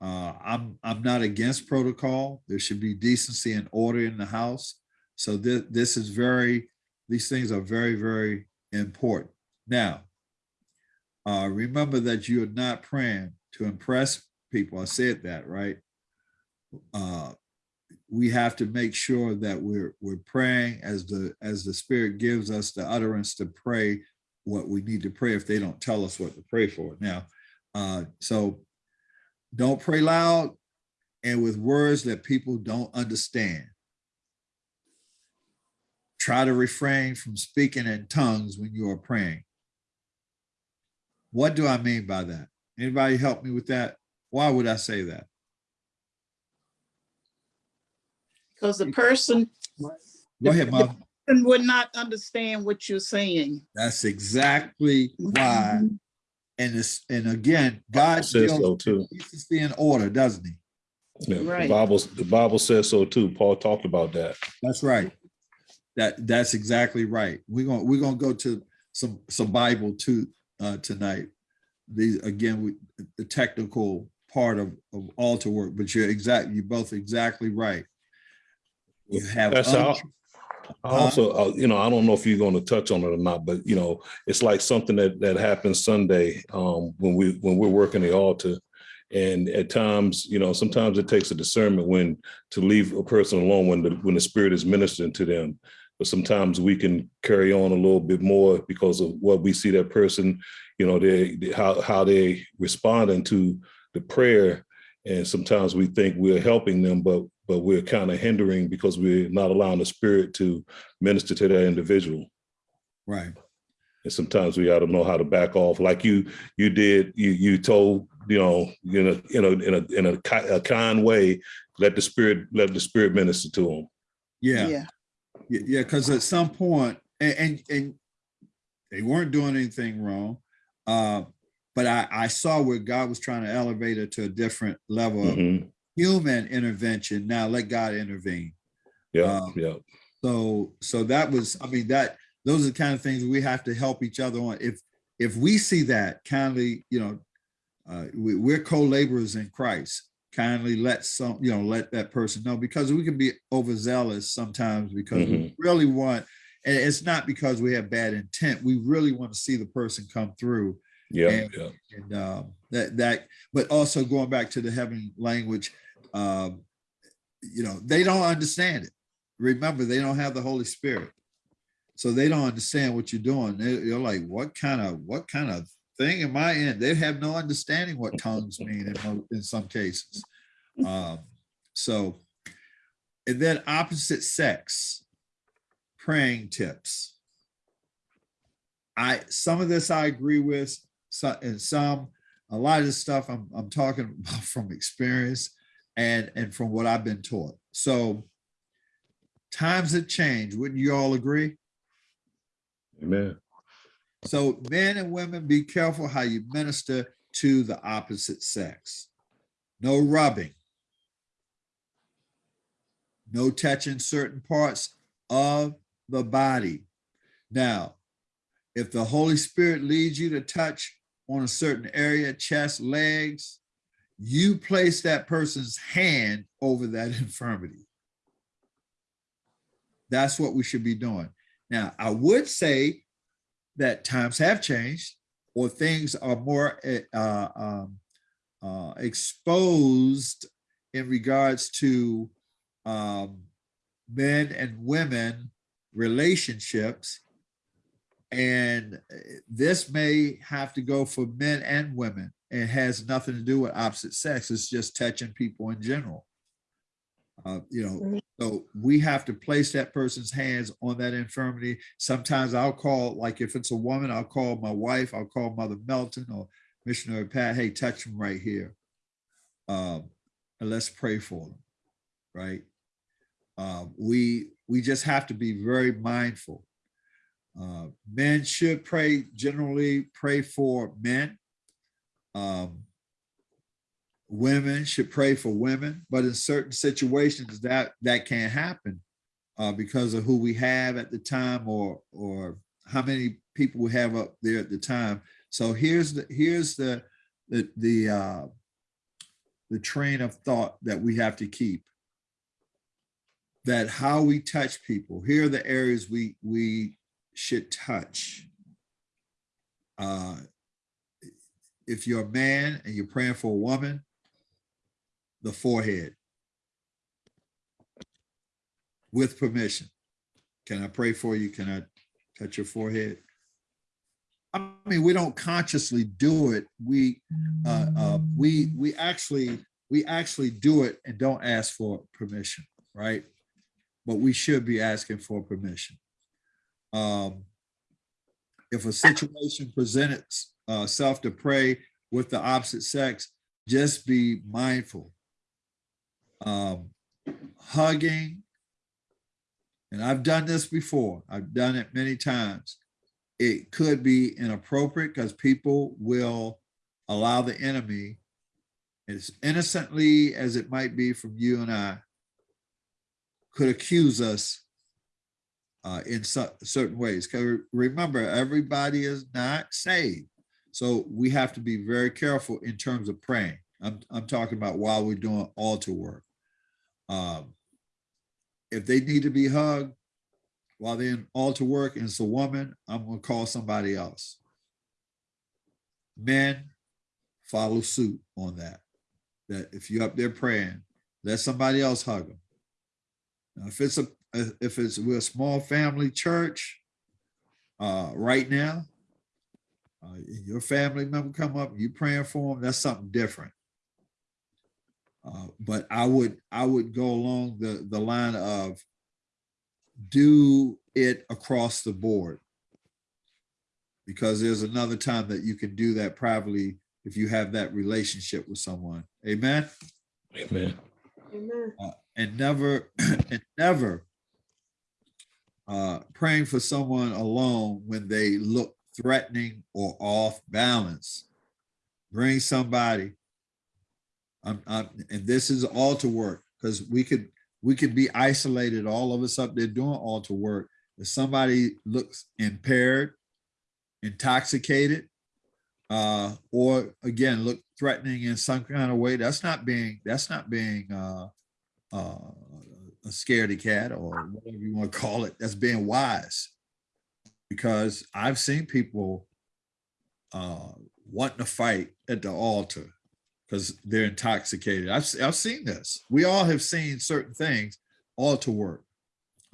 Uh, I'm I'm not against protocol. There should be decency and order in the house. So this this is very these things are very very important. Now, uh, remember that you are not praying to impress people. I said that right. Uh, we have to make sure that we're we're praying as the as the Spirit gives us the utterance to pray what we need to pray if they don't tell us what to pray for. Now, uh, so don't pray loud and with words that people don't understand. try to refrain from speaking in tongues when you are praying. What do I mean by that? Anybody help me with that? Why would I say that? Because the person Go ahead, Mom. would not understand what you're saying. That's exactly why. And this, and again, God Says so still too. keeps us in order, doesn't he? Yeah, the Bible, the Bible says so too. Paul talked about that. That's right. That, that's exactly right. We're gonna, we're gonna go to some, some Bible too, uh, tonight. These, again, we, the technical part of, of altar work, but you're exact, you're both exactly right. You have. That's how, Also, uh, you know, I don't know if you're going to touch on it or not, but you know, it's like something that that happens Sunday um, when we when we're working the altar, and at times, you know, sometimes it takes a discernment when to leave a person alone when the when the Spirit is ministering to them. But sometimes we can carry on a little bit more because of what we see that person, you know, they they- how how they responding to the prayer, and sometimes we think we're helping them, but but we're kind of hindering because we're not allowing the spirit to minister to that individual. Right, And sometimes we ought to know how to back off, like you you did. You you told you know you know you know in a in a, a kind way, let the spirit let the spirit minister to them. yeah. Yeah, Yeah, yeah, because at some point, and, and and they weren't doing anything wrong. Uh, but I, I saw where God was trying to elevate it to a different level of Mhm. human intervention. Now let God intervene. Yeah, Um, yeah, So so that was, I mean, that those are the kind of things we have to help each other on. If if we see that kindly, you know, uh, we, we're co-laborers in Christ. Kindly let some, you know, let that person know because we can be overzealous sometimes because we really want, and it's not because we have bad intent. We really want to see the person come through yeah, And- yeah. and um, that that but also going back to the heavenly language um you know they don't understand it remember they don't have the holy spirit so they don't understand what you're doing they, you're like what kind of what kind of thing in my end. they have no understanding what tongues mean in, in some cases um so and then opposite sex praying tips I some of this I agree with, so, and some a lot of this stuff I'm I'm talking about from experience and and from what I've been taught. So times have changed. Wouldn't you all agree? Amen. So men and women, be careful how you minister to the opposite sex. No rubbing. No touching certain parts of the body. Now, if the Holy Spirit leads you to touch on a certain area, chest, legs, you place that person's hand over that infirmity. That's what we should be doing. Now, I would say that times have changed or things are more eh, uh, um, uh, exposed in regards to um, men and women relationships. And eh, this may have to go for men and women. It has nothing to do with opposite sex. It's just touching people in general. Uh, you know, so we have to place that person's hands on that infirmity. Sometimes I'll call, like if it's a woman, I'll call my wife, I'll call Mother Melton or Missionary Pat, hey, touch them right here. Um, and let's pray for them, right? Uh, we we just have to be very mindful. Uh, men should pray, generally pray for men. Um, women should pray for women, but in certain situations that that can't happen uh, because of who we have at the time or or how many people we have up there at the time. So here's the here's the the the uh, the train of thought that we have to keep. That how we touch people. Here are the areas we we should touch. Uh, if you're a man and you're praying for a woman, the forehead with permission. Can I pray for you? Can I touch your forehead? I mean, we don't consciously do it. We, uh, uh, we, we actually, we actually do it and don't ask for permission, right? But we should be asking for permission. Um, if a situation presents uh, to pray with the opposite sex, just be mindful. Um, hugging, and I've done this before. I've done it many times. It could be inappropriate because people will allow the enemy, as innocently as it might be from you and I, could accuse us uh, in certain ways. Because remember, everybody is not saved. So we have to be very careful in terms of praying. I'm, I'm talking about while we're doing altar work. Um, if they need to be hugged while they're in altar work and it's a woman, I'm gonna call somebody else. Men, follow suit on that. That if you're up there praying, let somebody else hug them. Now, if it's a, if it's we're a small family church, uh, right now, uh, your family member come up, you praying for them, that's something different. Uh, but I would, I would go along the, the line of do it across the board. Because there's another time that you can do that privately if you have that relationship with someone. Amen. Amen. Amen. Uh, and never, and never uh, praying for someone alone when they look threatening or off balance. Bring somebody. I'm, I'm, and this is altar work because we could we could be isolated, all of us up there doing altar work. If somebody looks impaired, intoxicated, uh, or again look threatening in some kind of way, that's not being that's not being uh, uh, a scaredy cat or whatever you want to call it. That's being wise, because I've seen people uh, wanting to fight at the altar because they're intoxicated. I've I've seen this. We all have seen certain things altar work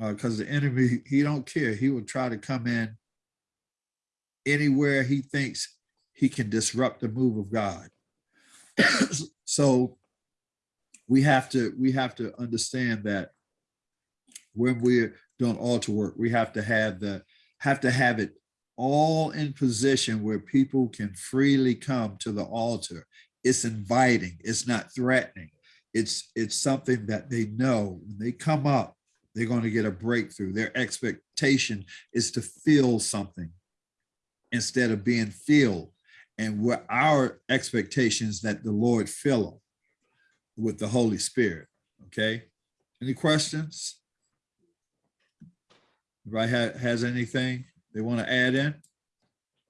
uh, because the enemy he don't care. He will try to come in anywhere he thinks he can disrupt the move of God. so we have to we have to understand that when we're doing altar work, we have to have the have to have it all in position where people can freely come to the altar. It's inviting, it's not threatening. It's it's something that they know when they come up, they're going to get a breakthrough. Their expectation is to feel something instead of being filled. And what our expectations that the Lord fill them with the Holy Spirit. Okay. Any questions? Anybody ha- has anything they want to add in?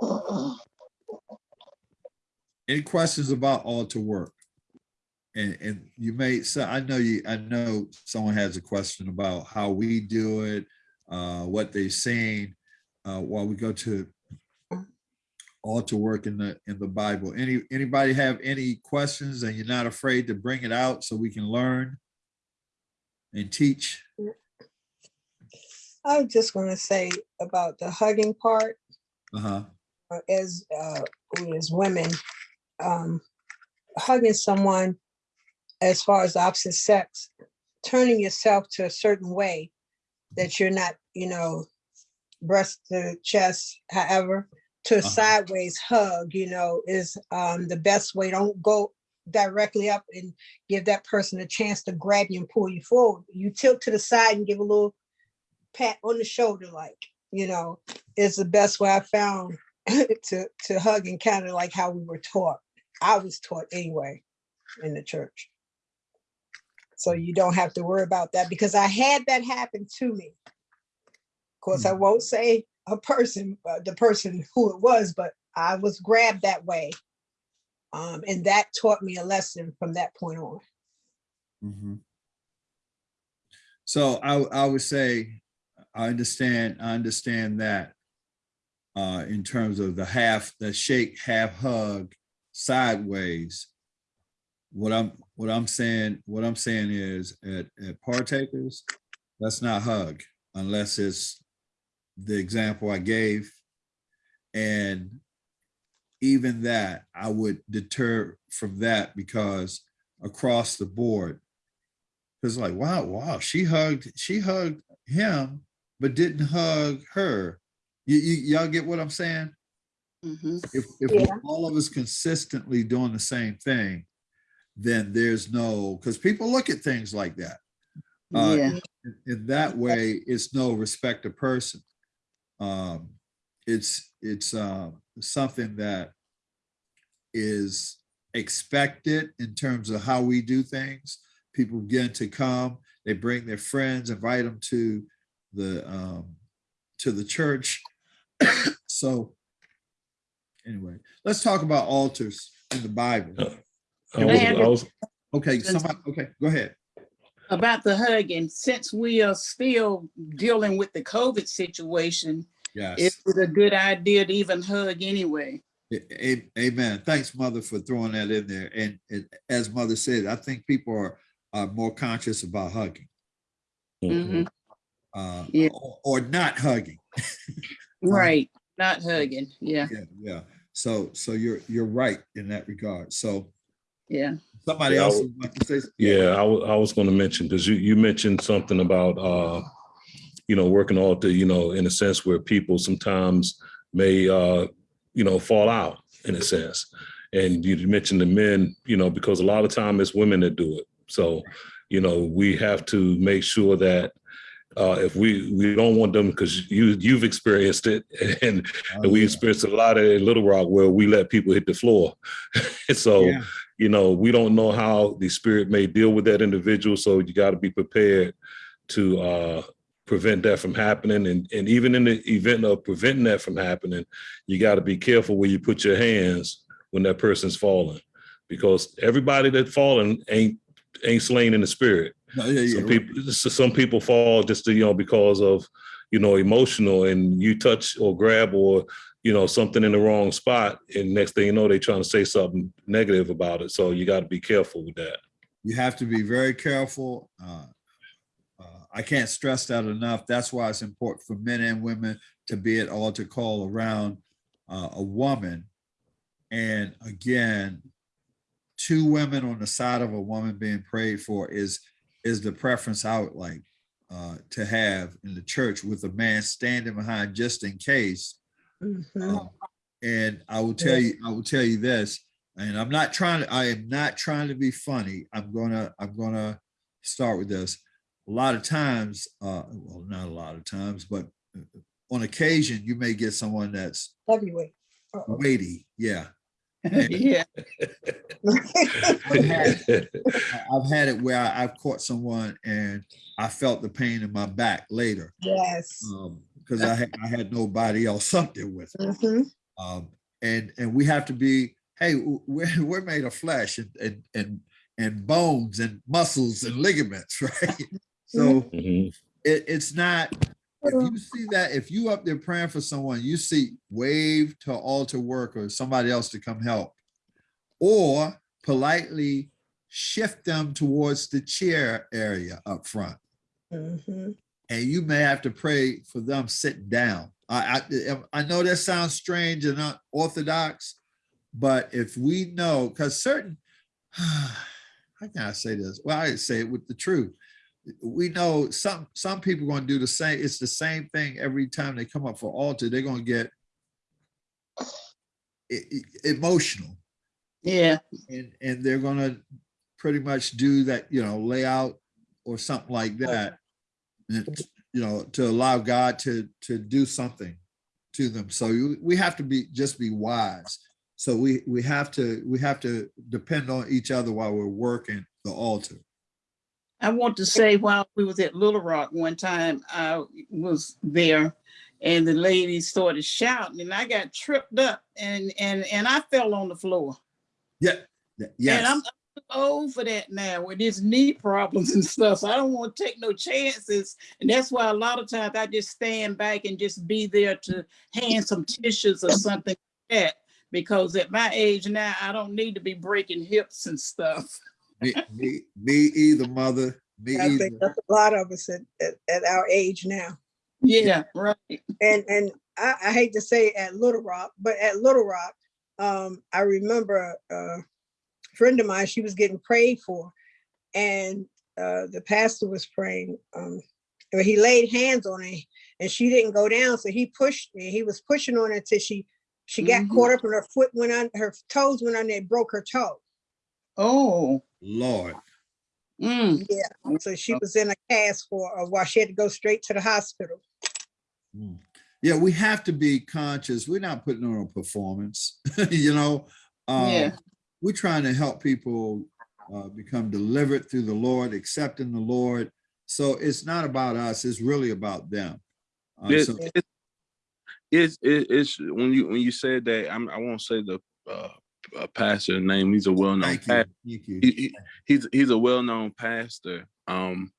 Uh-uh. Any questions about altar work? And, and you may, so I know you, I know someone has a question about how we do it, uh, what they've seen, uh, while we go to altar work in the, in the Bible. Any, anybody have any questions and you're not afraid to bring it out so we can learn and teach? I was just gonna say about the hugging part, Uh-huh. uh, as, uh, as women, um, hugging someone as far as opposite sex, turning yourself to a certain way that you're not, you know, breast to chest, however, to a Uh-huh. sideways hug, you know, is, um, the best way. Don't go directly up and give that person a chance to grab you and pull you forward. You tilt to the side and give a little pat on the shoulder, like, you know, is the best way I found to to hug and kind of like how we were taught. I was taught anyway in the church. So you don't have to worry about that because I had that happen to me. Of course, I won't say a person, uh, the person who it was, but I was grabbed that way. Um, and that taught me a lesson from that point on. Mm -hmm. So I, I would say, I understand, I understand that. Uh, in terms of the half, the shake, half hug sideways. What I'm, what I'm saying, what I'm saying is at, at partakers, let's not hug unless it's the example I gave. And even that, I would deter from that because across the board, it's like, wow, wow, she hugged, she hugged him, but didn't hug her. You, you, y'all get what I'm saying? Mhm. If, if Yeah. all of us consistently doing the same thing, then there's no, because people look at things like that. Uh, Yeah, in- In that way, it's no respect of person. Um, it's, it's, uh, something that is expected in terms of how we do things. People begin to come, they bring their friends, invite them to the, um, to the church. So anyway, let's talk about altars in the Bible. I was, I was, Okay, somebody, okay, go ahead. about the hugging, since we are still dealing with the COVID situation, Yes. is it a good idea to even hug anyway? A- a- Amen. Thanks, Mother, for throwing that in there. And and as Mother said, I think people are, are more conscious about hugging. Mhm. uh, Yeah. or, or not hugging. Right, not hugging, yeah, Yeah, yeah. So, so you're, you're right in that regard. So yeah. somebody Yeah, I else would- would like to say. something? Yeah, I was, I was gonna mention, because you, you mentioned something about, uh, you know, working altar, you know, in a sense where people sometimes may, uh, you know, fall out in a sense. And you mentioned the men, you know, because a lot of time it's women that do it. So, you know, we have to make sure that uh, if we, we don't want them, because you, you've experienced it and Oh, and we yeah. experienced a lot of in Little Rock where we let people hit the floor. so, Yeah. you know, we don't know how the spirit may deal with that individual. So you got to be prepared to uh, prevent that from happening. And, and even in the event of preventing that from happening, you got to be careful where you put your hands when that person's falling, because everybody that falling ain't ain't slain in the spirit. No, yeah, yeah, Some right. people, some people fall just to, you know, because of, you know, emotional and you touch or grab or, you know, something in the wrong spot. And next thing you know, they're trying to say something negative about it. So you got to be careful with that. You have to be very careful. Uh, uh, I can't stress that enough. That's why it's important for men and women to be at altar call around uh, a woman. And again, two women on the side of a woman being prayed for is is the preference I would like uh, to have in the church with a man standing behind just in case. Mhm. Um, And I will tell you, I will tell you this, and I'm not trying to, I am not trying to be funny. I'm gonna, I'm gonna start with this. A lot of times, uh, well, not a lot of times, but uh, on occasion, you may get someone that's Heavyweight. Uh-oh. weighty, yeah. Yeah, I've had- I- I've had it where I- I've caught someone and I felt the pain in my back later. Yes. Um, because I had, I had nobody else up there with me. Mhm. Um, and, and we have to be, hey, we're, we're made of flesh and, and, and, and bones and muscles and ligaments, right? So Mhm. it, it's not, if you see that, if you up there praying for someone, you see wave to altar work or somebody else to come help. Or politely shift them towards the chair area up front. Mhm. And you may have to pray for them sitting down. I, I, I know that sounds strange and not orthodox, but if we know, because certain, how can I say this? Well, I say it with the truth. We know some, some people are gonna do the same, it's the same thing every time they come up for altar, they're gonna get e- e- emotional yeah, and, and they're gonna pretty much do that, you know, layout or something like that. And, you know, to allow God to, to do something to them. So you, we have to be, just be wise. So we, we have to, we have to depend on each other while we're working the altar. I want to say while we was at Little Rock one time, I was there and the lady started shouting and I got tripped up and, and, and I fell on the floor. Yeah, yeah, And I'm I'm old for that now with these knee problems and stuff. So I don't want to take no chances. And that's why a lot of times I just stand back and just be there to hand some tissues or something like that. Because at my age now, I don't need to be breaking hips and stuff. me, me, me either, mother, me I either. think that's a lot of us at, at, at our age now. Yeah, right. And, and I, I hate to say at Little Rock, but at Little Rock, um, I remember a friend of mine, she was getting prayed for. And, uh, the pastor was praying, um, or he laid hands on her and she didn't go down, so he pushed, me. he was pushing on her till she, she got Mhm. caught up and her foot went on, her toes went on there, broke her toe. Oh, Lord. mm, Yeah, so she was in a cast for a while. She had to go straight to the hospital. Mm. Yeah, we have to be conscious. We're not putting on a performance, you know. Um, Yeah. We're trying to help people uh, become delivered through the Lord, accepting the Lord. So it's not about us, it's really about them. Uh, It- so- it- It's, it- it's, when you, when you said that, I'm, I won't say the, uh, uh, pastor name, he's a well-known Thank you, pastor. thank you. He, he, he's, he's a well-known pastor, um,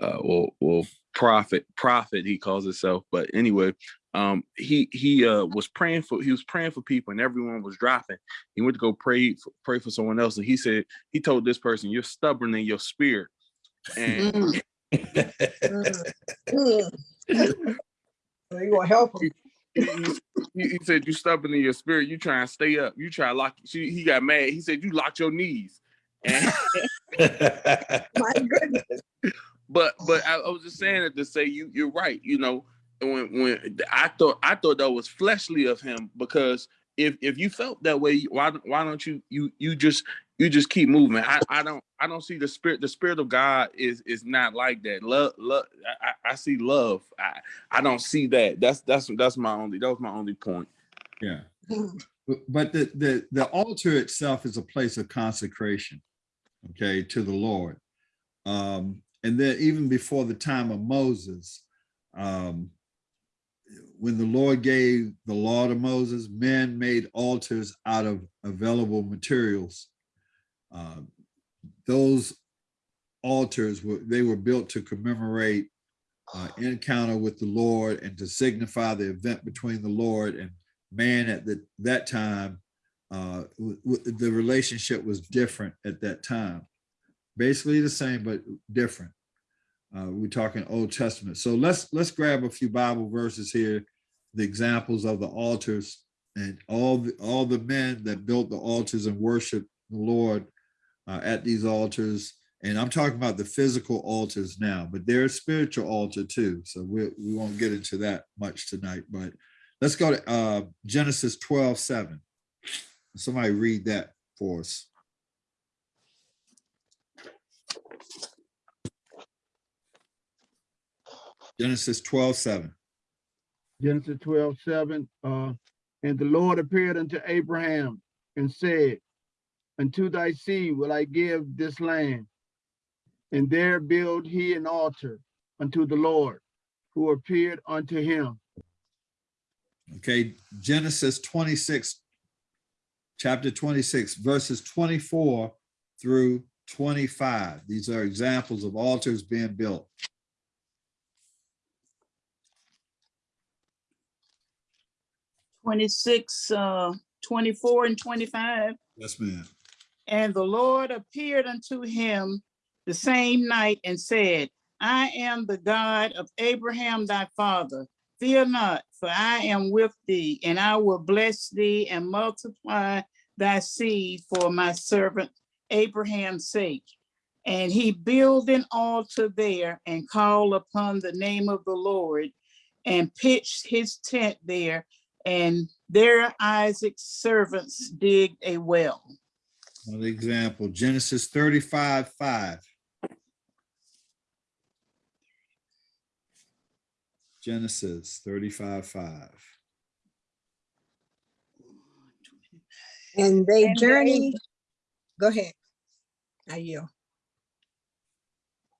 uh, well, well, prophet, prophet, he calls himself, but anyway, um, he, he, uh, was praying for, he was praying for people and everyone was dropping. He went to go pray, for- pray for someone else, and he said, he told this person, you're stubborn in your spirit. And mm. Mm. Mm. So you gonna help him? He, he, he said you stubborn in your spirit. You try and stay up. You try to lock. She, he got mad. He said you locked your knees. And, My goodness. but but I, I was just saying it to say you you're right. You know when when I thought I thought that was fleshly of him because if if you felt that way, why why don't you you you just you just keep moving? I, I don't I don't see the spirit. The spirit of God is is not like that. Love love. I, I I see love. I I don't see that. That's that's that's my only that was my only point. Yeah. But- But the, the, the altar itself is a place of consecration, okay, to the Lord. Um, and then even before the time of Moses, um, when the Lord gave the law to Moses, men made altars out of available materials. Um, Those altars were, they were built to commemorate uh, encounter with the Lord and to signify the event between the Lord and man at the, that time, uh, the relationship was different at that time. Basically the same, but different. Uh, we're talking Old Testament. So let's, let's grab a few Bible verses here, the examples of the altars and all, the all the men that built the altars and worshiped the Lord uh, at these altars. And I'm talking about the physical altars now, but there's spiritual altar too. So we, we won't get into that much tonight, but Let's go to uh, Genesis 12, 7. Somebody read that for us. Genesis 12, 7. Genesis 12, 7. Uh, and the Lord appeared unto Abraham and said, Unto thy seed will I give this land. And there build he an altar unto the Lord, who appeared unto him. Okay, Genesis 26, chapter 26, verses 24 through 25. These are examples of altars being built. twenty-six, uh, twenty-four and twenty-five. Yes, ma'am. And the Lord appeared unto him the same night and said, I am the God of Abraham thy father. Fear not, for I am with thee, and I will bless thee and multiply thy seed for my servant Abraham's sake. And he built an altar there and called upon the name of the Lord and pitched his tent there. And there Isaac's servants digged a well. Another example, Genesis 35, 5. Genesis 35, 5. And they And they- journeyed. Go ahead. I yield.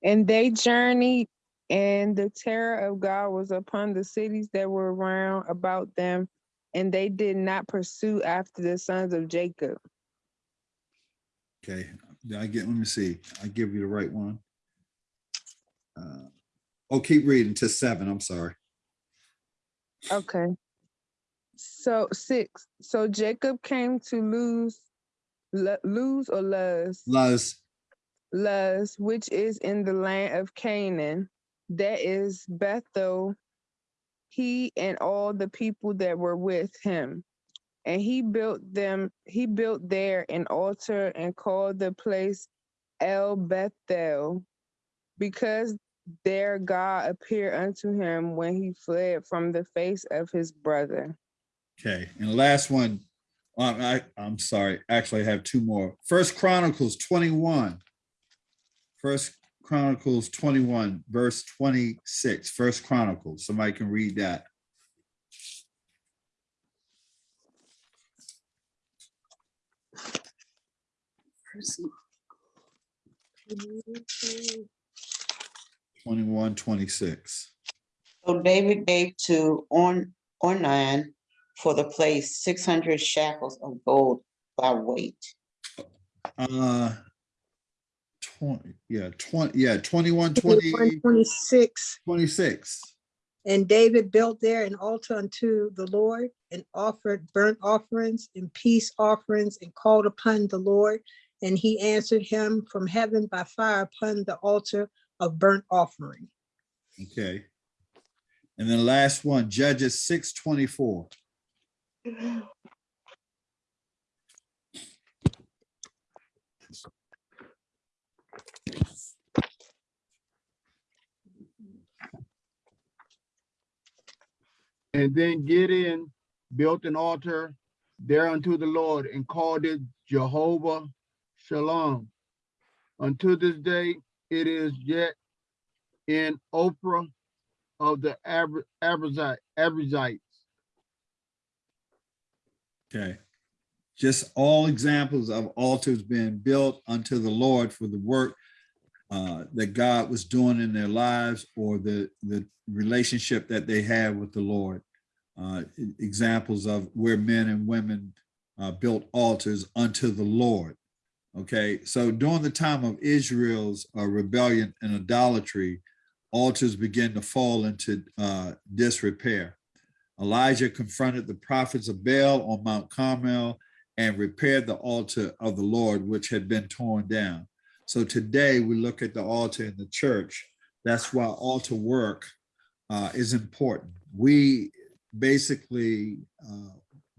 And they journeyed, and the terror of God was upon the cities that were round about them, and they did not pursue after the sons of Jacob. Okay, did I get, let me see, I give you the right one. Uh, Oh, keep reading to seven, I'm sorry. Okay. So six. So Jacob came to lose, lose or Luz, Luz, Luz, which is in the land of Canaan. That is Bethel. He and all the people that were with him. And he built them, he built there an altar and called the place El Bethel, because there God appeared unto him when he fled from the face of his brother. Okay, and last one, um, I, I'm sorry, actually I have two more. First Chronicles 21. First Chronicles 21, verse 26, First Chronicles, somebody can read that. Twenty-one, twenty-six. So David gave to On, Ornan for the place six hundred shekels of gold by weight. Uh, twenty, yeah, twenty, yeah, twenty-one, twenty, 26. twenty-six. And David built there an altar unto the Lord and offered burnt offerings and peace offerings and called upon the Lord. And he answered him from heaven by fire upon the altar of burnt offering. Okay. And then last one, Judges six twenty-four. And then Gideon built an altar there unto the Lord and called it Jehovah Shalom. Unto this day, it is yet in Ophrah of the Abra- Abrazite, Abrazites. Okay. Just all examples of altars being built unto the Lord for the work uh, that God was doing in their lives or the, the relationship that they had with the Lord. Uh, Examples of where men and women uh, built altars unto the Lord. Okay, so during the time of Israel's uh, rebellion and idolatry, altars began to fall into uh, disrepair. Elijah confronted the prophets of Baal on Mount Carmel and repaired the altar of the Lord, which had been torn down. So today we look at the altar in the church. That's why altar work uh, is important. We basically, uh,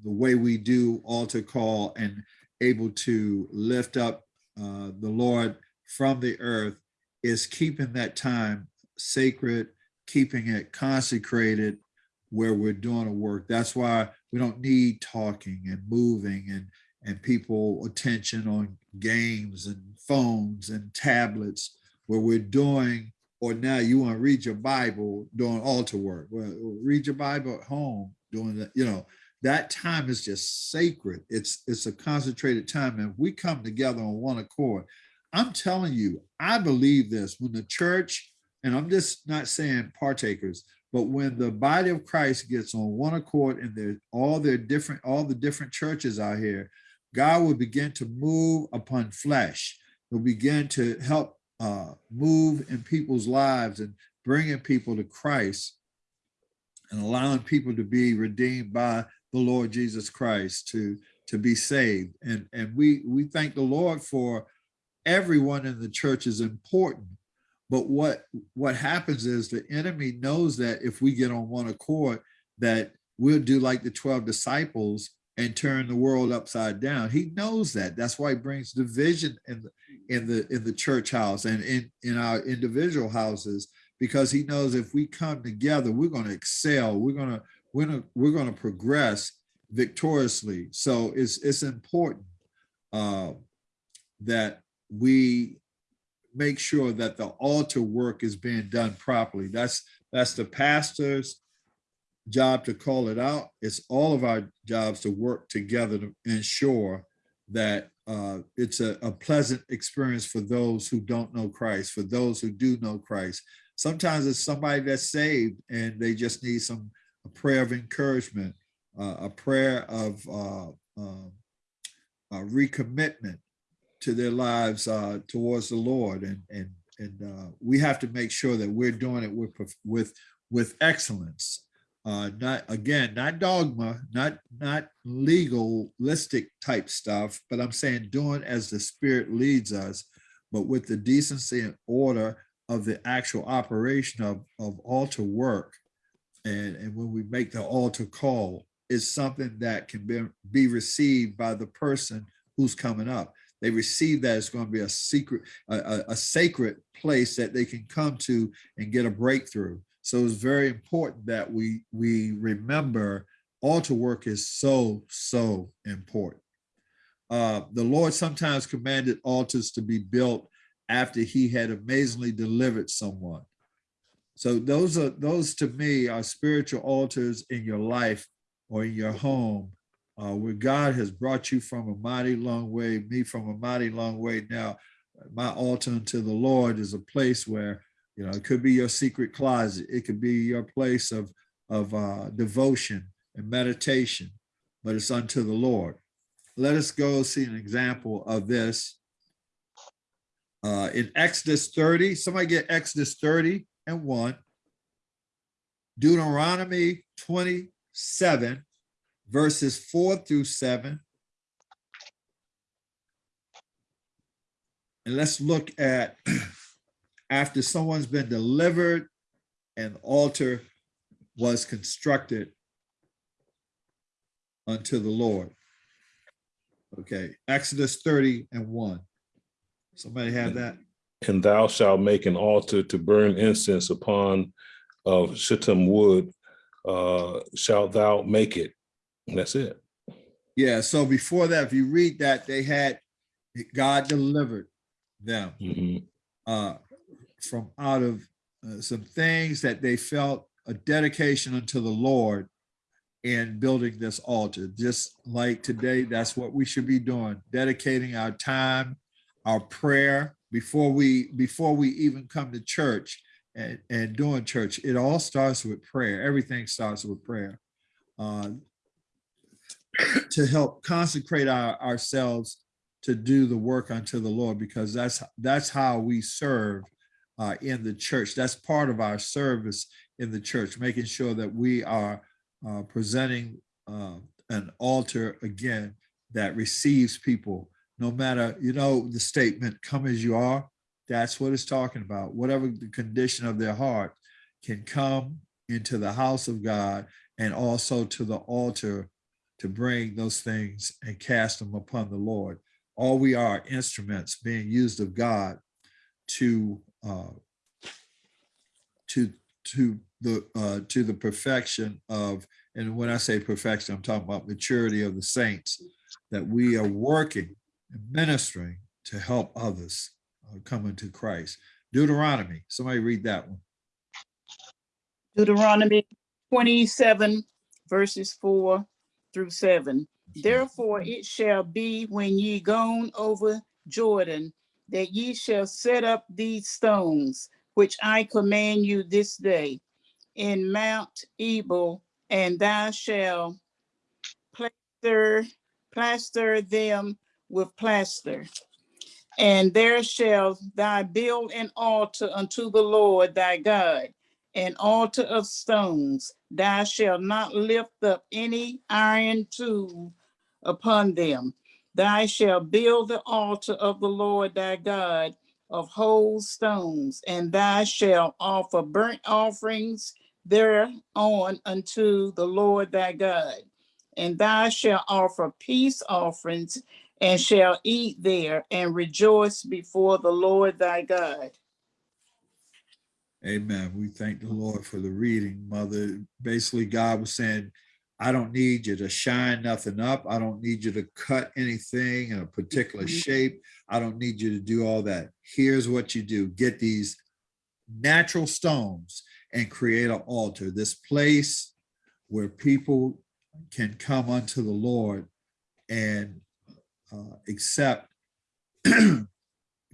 the way we do altar call and able to lift up uh, the Lord from the earth is keeping that time sacred, keeping it consecrated where we're doing a work. That's why we don't need talking and moving and and people attention on games and phones and tablets where we're doing or now you want to read your Bible doing altar work. Well, read your Bible at home doing that, you know, that time is just sacred. It's it's a concentrated time. And we come together on one accord. I'm telling you, I believe this when the church, and I'm just not saying partakers, but when the body of Christ gets on one accord and they're all their different, all the different churches out here, God will begin to move upon flesh. He'll begin to help uh, move in people's lives and bringing people to Christ and allowing people to be redeemed by the Lord Jesus Christ to to be saved. And and we we thank the Lord for everyone in the church is important. But what what happens is the enemy knows that if we get on one accord, that we'll do like the 12 disciples and turn the world upside down. He knows that. That's why he brings division in the in the in the church house and in, in our individual houses, because he knows if we come together, we're going to excel, we're going to we're gonna we're gonna progress victoriously. So it's it's important uh, that we make sure that the altar work is being done properly. That's that's the pastor's job to call it out. It's all of our jobs to work together to ensure that uh, it's a, a pleasant experience for those who don't know Christ, for those who do know Christ. Sometimes it's somebody that's saved and they just need some a prayer of encouragement, uh, a prayer of uh, uh, recommitment to their lives uh, towards the Lord, and and and uh, we have to make sure that we're doing it with with with excellence. Uh, not again, not dogma, not not legalistic type stuff, but I'm saying doing as the Spirit leads us, but with the decency and order of the actual operation of of altar work and, and when we make the altar call, is something that can be, be received by the person who's coming up. they receive that it's going to be a secret, a, a, sacred place that they can come to and get a breakthrough. So it's very important that we we remember altar work is so so important. Uh, the Lord sometimes commanded altars to be built after He had amazingly delivered someone. So those are those to me are spiritual altars in your life or in your home uh, where God has brought you from a mighty long way, me from a mighty long way. Now, my altar unto the Lord is a place where, you know, it could be your secret closet. It could be your place of, of uh, devotion and meditation, but it's unto the Lord. Let us go see an example of this. Uh, in Exodus 30, somebody get Exodus 30 and 1. Deuteronomy 27, verses 4 through 7. And let's look at after someone's been delivered, an altar was constructed unto the Lord. Okay, Exodus 30 and 1. Somebody have that? And thou shalt make an altar to burn incense upon of shittim wood, uh, shalt thou make it. And that's it. Yeah, so before that, if you read that, they had, God delivered them Mhm. uh, from out of uh, some things that they felt a dedication unto the Lord in building this altar. Just like today, that's what we should be doing, dedicating our time, our prayer before we before we even come to church and, and doing church. It all starts with prayer. Everything starts with prayer. Uh, to help consecrate our, ourselves to do the work unto the Lord, because that's that's how we serve uh, in the church. That's part of our service in the church, making sure that we are uh, presenting uh, an altar again that receives people, no matter, you know, the statement, come as you are, that's what it's talking about. Whatever the condition of their heart can come into the house of God and also to the altar to bring those things and cast them upon the Lord. All we are instruments being used of God to uh, to to the uh, to the perfection of, and when I say perfection, I'm talking about maturity of the saints, that we are working and ministering to help others uh, come into Christ. Deuteronomy, somebody read that one. Deuteronomy twenty-seven verses four through seven. Therefore it shall be when ye gone over Jordan, that ye shall set up these stones, which I command you this day, in Mount Ebal, and thou shalt plaster, plaster them with plaster. And there shall thou build an altar unto the Lord thy God, an altar of stones. Thou shalt not lift up any iron tool upon them. Thou shalt build the altar of the Lord thy God of whole stones, and thou shalt offer burnt offerings thereon unto the Lord thy God. And thou shalt offer peace offerings and shall eat there and rejoice before the Lord thy God. Amen. We thank the Lord for the reading, Mother. Basically, God was saying, I don't need you to shine nothing up. I don't need you to cut anything in a particular Mhm. shape. I don't need you to do all that. Here's what you do. Get these natural stones and create an altar, this place where people can come unto the Lord and uh, accept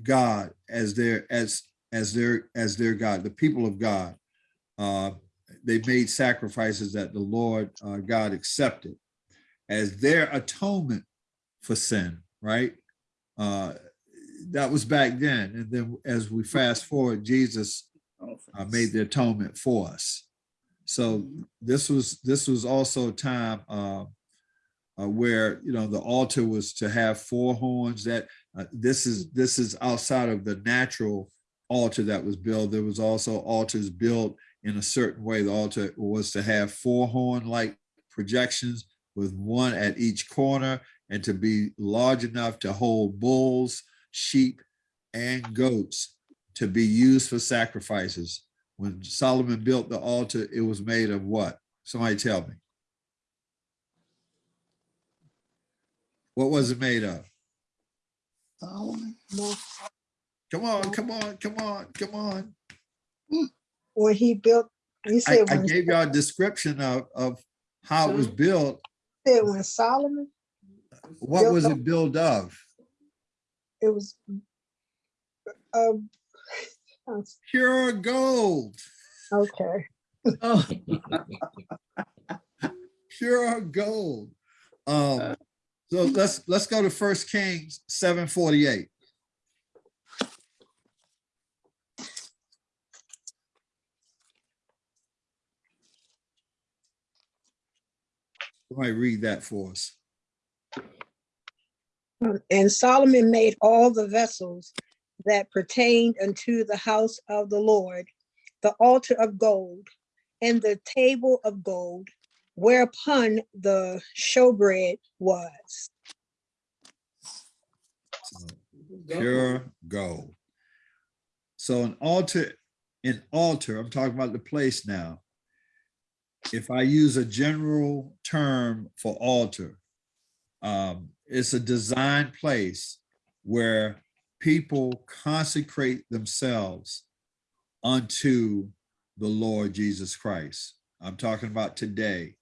God as their as as their as their God, the people of God. Uh, they made sacrifices that the Lord uh, God accepted as their atonement for sin. Right? Uh, that was back then, and then as we fast forward, Jesus uh, made the atonement for us. So this was this was also a time uh, where you know the altar was to have four horns. That uh, this is this is outside of the natural altar that was built. There was also altars built in a certain way. The altar was to have four horn like projections with one at each corner and to be large enough to hold bulls, sheep, and goats to be used for sacrifices. When Solomon built the altar, it was made of what? Somebody tell me. What was it made of? Solomon. Come on, come on, come on, come on. When he built, I, said I when, gave y'all a description of, of how it was built. said when Solomon, What was it built of? it was uh, Pure gold, okay. Oh, pure gold. Um, so let's, let's go to First Kings seven forty-eight. Somebody read that for us. And Solomon made all the vessels that pertained unto the house of the Lord, the altar of gold, and the table of gold, whereupon the showbread was. Pure gold. So an altar, an altar, I'm talking about the place now. If I use a general term for altar, um, it's a designed place where people consecrate themselves unto the Lord Jesus Christ. I'm talking about today.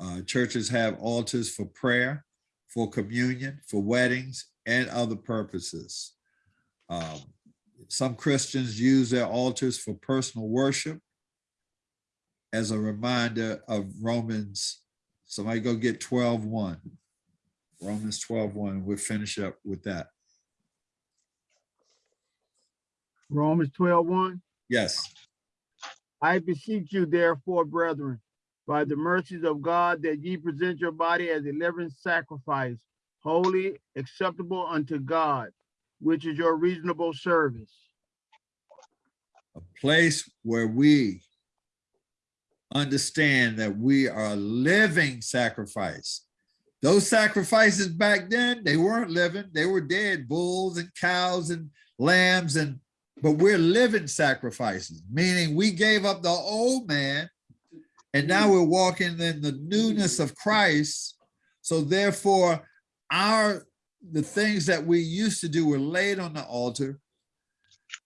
Uh, churches have altars for prayer, for communion, for weddings, and other purposes. Um, some Christians use their altars for personal worship as a reminder of Romans. Somebody go get 12 1. Romans 12 1. We'll finish up with that. Romans 12, 1. Yes. I beseech you therefore, brethren, by the mercies of God, that ye present your body as a living sacrifice, holy, acceptable unto God, which is your reasonable service. a place where we understand that we are a living sacrifice. Those sacrifices back then, they weren't living, they were dead, bulls and cows and lambs and, but we're living sacrifices, meaning we gave up the old man and now we're walking in the newness of Christ. So therefore, our, the things that we used to do were laid on the altar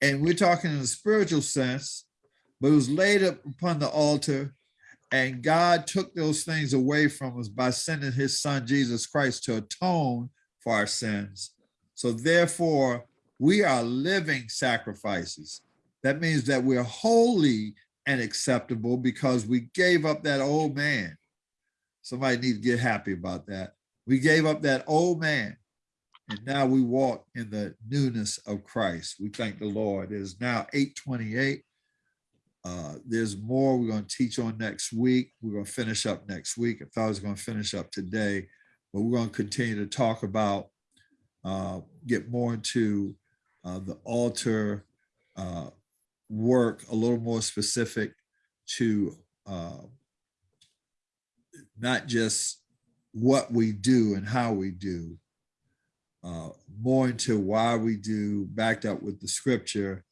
and we're talking in a spiritual sense, but it was laid up upon the altar and God took those things away from us by sending his son, Jesus Christ, to atone for our sins. So therefore, we are living sacrifices. That means that we're holy and acceptable because we gave up that old man. Somebody needs to get happy about that. We gave up that old man and now we walk in the newness of Christ. We thank the Lord. It is now 828. Uh, there's more we're going to teach on next week. We're going to finish up next week. I thought I was going to finish up today, but we're going to continue to talk about, uh, get more into uh, the altar uh, work, a little more specific to uh, not just what we do and how we do, uh, more into why we do, backed up with the scripture.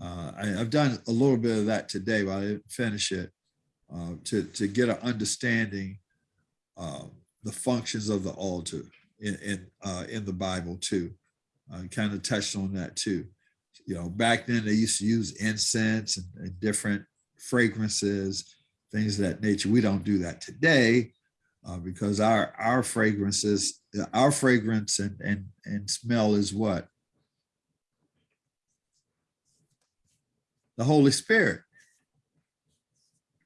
Uh, I, have done a little bit of that today, but I didn't finish it. Uh, to, to get an understanding uh, the functions of the altar in in, uh, in the Bible too. I kind of touched on that too. You know, back then they used to use incense and, and different fragrances, things of that nature. We don't do that today uh, because our our fragrances, our fragrance and and and smell is what the Holy Spirit,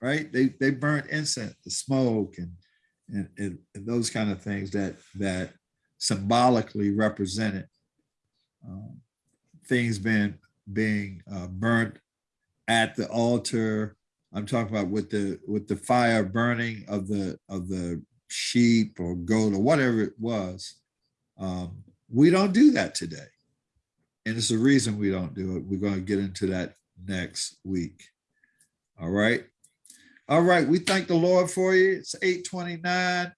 right? They they burnt incense, the smoke, and and, and, and those kind of things that that symbolically represented um, things being being uh, burnt at the altar. I'm talking about with the with the fire burning of the of the sheep or goat or whatever it was. Um, we don't do that today. And it's the reason we don't do it. We're going to get into that next week. All right. All right. We thank the Lord for you. It's 829.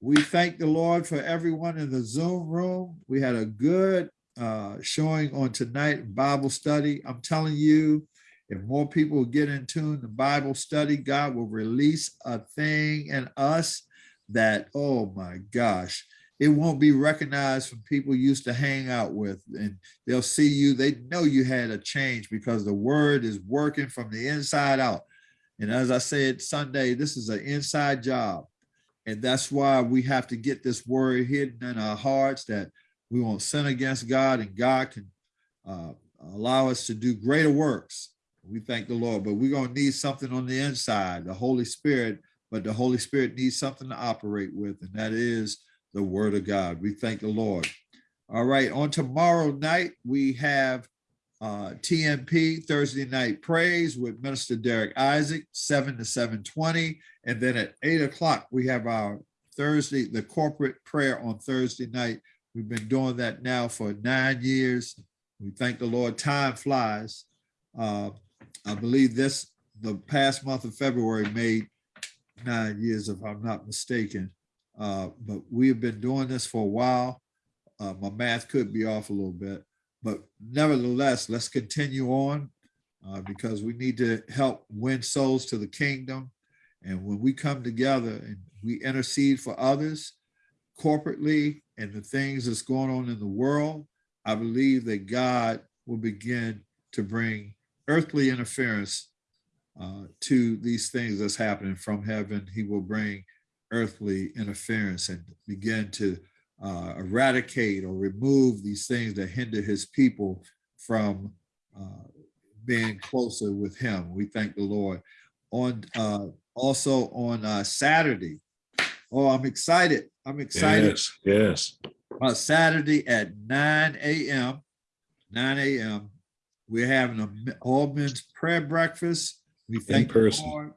We thank the Lord for everyone in the Zoom room. We had a good uh, showing on tonight, Bible study. I'm telling you, if more people get in tune to Bible study, God will release a thing in us that, oh my gosh, it won't be recognized from people used to hang out with. And they'll see you, they know you had a change because the word is working from the inside out. And as I said Sunday, this is an inside job. And that's why we have to get this word hidden in our hearts that we won't sin against God and God can uh, allow us to do greater works. We thank the Lord, but we're going to need something on the inside, the Holy Spirit, but the Holy Spirit needs something to operate with, and that is the word of God. We thank the Lord. All right, on tomorrow night, we have uh, TNP Thursday Night Praise with Minister Derek Isaac, 7 to 720. And then at 8 o'clock, we have our Thursday, the corporate prayer on Thursday night. We've been doing that now for nine years. We thank the Lord, time flies. Uh, I believe this, the past month of February made nine years, if I'm not mistaken. Uh, but we have been doing this for a while. Uh, my math could be off a little bit, but nevertheless, let's continue on uh, because we need to help win souls to the kingdom. And when we come together and we intercede for others corporately and the things that's going on in the world, I believe that God will begin to bring earthly interference uh, to these things that's happening from heaven. He will bring earthly interference and begin to uh, eradicate or remove these things that hinder his people from uh, being closer with him. We thank the Lord. On uh, also on uh, Saturday. Oh, I'm excited. I'm excited. Yes, yes. Uh, Saturday at 9 a.m. 9 a.m. We're having a all men's prayer breakfast. We thank the person. Lord.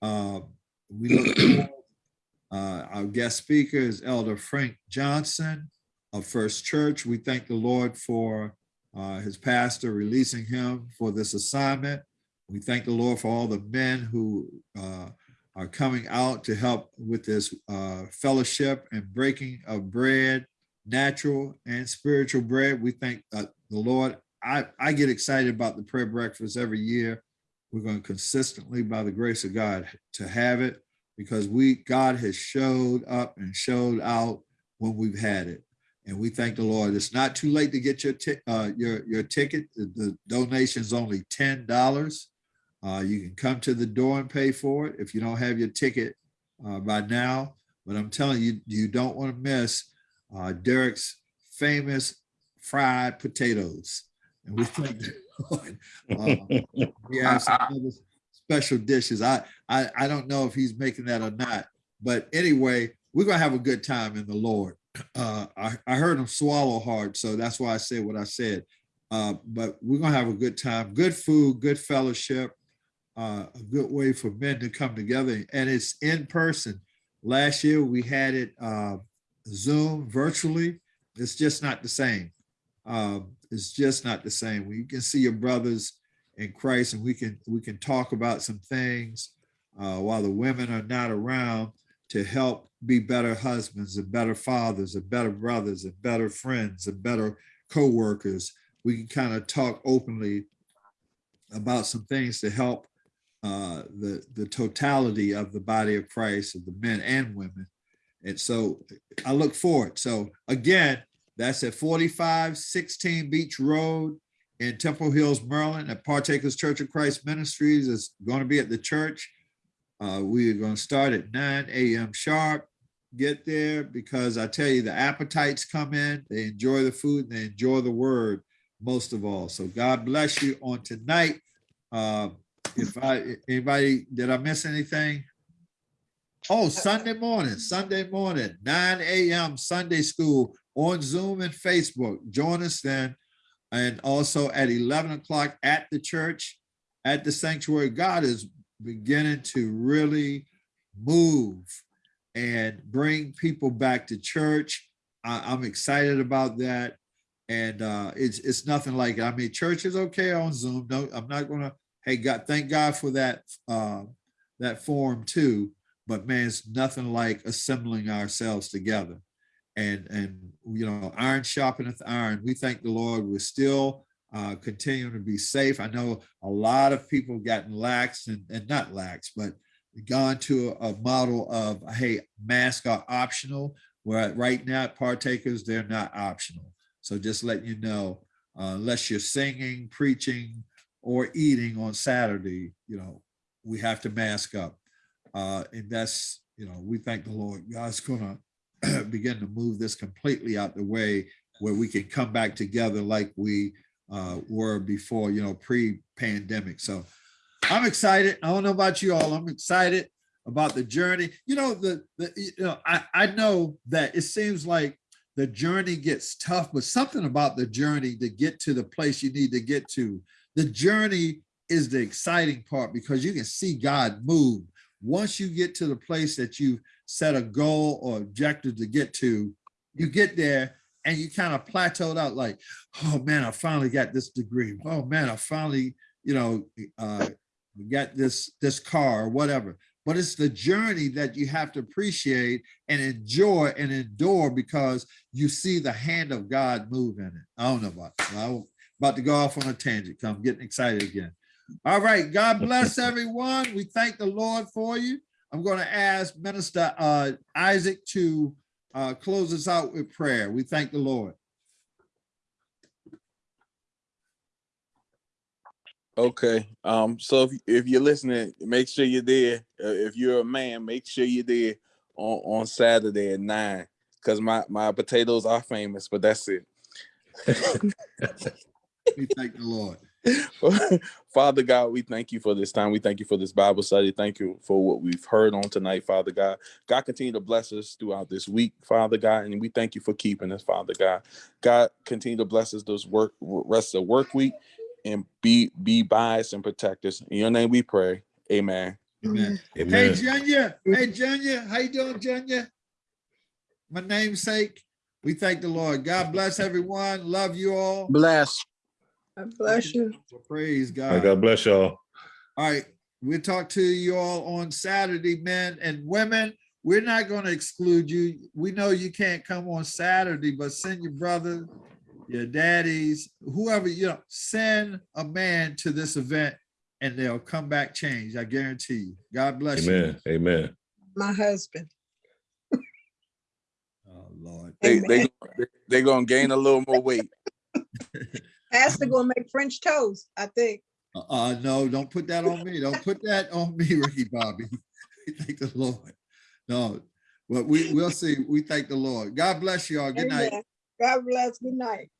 Uh, we look forward. Uh, our guest speaker is Elder Frank Johnson of First Church. We thank the Lord for uh, his pastor releasing him for this assignment. We thank the Lord for all the men who uh, are coming out to help with this uh, fellowship and breaking of bread, natural and spiritual bread. We thank uh, the Lord. I, I get excited about the prayer breakfast every year. We're going to consistently, by the grace of God, to have it because we God has showed up and showed out when we've had it. And we thank the Lord. It's not too late to get your uh, your your ticket. The, the donation is only ten dollars. Uh, you can come to the door and pay for it if you don't have your ticket uh, by now. But I'm telling you, you don't want to miss uh, Derek's famous fried potatoes. And we thank the Lord. Uh, we have some other special dishes. I, I I don't know if he's making that or not. But anyway, we're gonna have a good time in the Lord. Uh, I, I heard him swallow hard, so that's why I said what I said. Uh, but we're gonna have a good time, good food, good fellowship, uh, a good way for men to come together, and it's in person. Last year we had it uh, Zoom virtually. It's just not the same. Um, it's just not the same. You can see your brothers in Christ, and we can we can talk about some things uh, while the women are not around to help be better husbands and better fathers and better brothers and better friends and better co-workers. We can kind of talk openly about some things to help uh, the, the totality of the body of Christ, of the men and women. And so I look forward. So again, that's at 4516 Beach Road in Temple Hills, Maryland, at Partakers Church of Christ Ministries. is going to be at the church. Uh, we are going to start at 9 a.m. sharp. Get there because I tell you, the appetites come in, they enjoy the food, and they enjoy the word most of all. So God bless you on tonight. Uh, if I anybody did I miss anything? Oh, Sunday morning, Sunday morning, 9 a.m. Sunday school on Zoom and Facebook. Join us then. And also at 11 o'clock at the church, at the sanctuary. God is beginning to really move and bring people back to church. I, am excited about that. And uh, it's it's nothing like it. I mean, church is okay on Zoom. No, I'm not gonna, hey God, thank God for that uh, that form too. but man, it's nothing like assembling ourselves together. And, and, you know, iron sharpeneth iron. We thank the Lord. We're still uh, continuing to be safe. I know a lot of people gotten lax and, and not lax, but gone to a, a model of, hey, masks are optional, where right now partakers, they're not optional. So just let you know, uh, unless you're singing, preaching, or eating on Saturday, you know, we have to mask up. Uh, and that's, you know, we thank the Lord. God's gonna begin to move this completely out the way where we can come back together like we uh, were before, you know, pre-pandemic. So I'm excited. I don't know about you all. I'm excited about the journey. You know, the, the you know, I, I know that it seems like the journey gets tough, but something about the journey to get to the place you need to get to. The journey is the exciting part because you can see God move. Once you get to the place that you set a goal or objective to get to, you get there and you kind of plateaued out like, oh man, I finally got this degree. Oh man, I finally, you know, uh, got this, this car or whatever. But it's the journey that you have to appreciate and enjoy and endure because you see the hand of God move in it. I don't know about, I'm about to go off on a tangent. I'm getting excited again. All right, God bless everyone. We thank the Lord for you. I'm going to ask Minister uh, Isaac to uh, close us out with prayer. We thank the Lord. Okay. Um. So if, if you're listening, make sure you're there. Uh, if you're a man, make sure you're there on on Saturday at nine. Cause my my potatoes are famous, but that's it. We thank the Lord. Father God, we thank you for this time. We thank you for this Bible study. Thank you for what we've heard on tonight, Father God. God, continue to bless us throughout this week, Father God, and we thank you for keeping us, Father God. God, continue to bless us this work rest of the work week and be be by us and protect us. In your name we pray. Amen. Amen. Hey, Junior. Hey, Junior. How you doing, Junior? My namesake. We thank the Lord. God bless everyone. Love you all. Bless. God bless you. Praise All right, God. God bless y'all. All right, we'll talk to you all on Saturday, men and women. We're not going to exclude you. We know you can't come on Saturday, but send your brother, your daddies, whoever, you know, send a man to this event and they'll come back changed. I guarantee you. God bless you. Amen. Amen. My husband. Oh, Lord. They they Amen. they're gonna gain a little more weight. Pastor gonna go make French toast, I think. Uh, Uh, no, don't put that on me. Don't put that on me, Ricky Bobby. We Thank the Lord. No, but we, we'll see. We thank the Lord. God bless you all. Good night. God bless. Good night.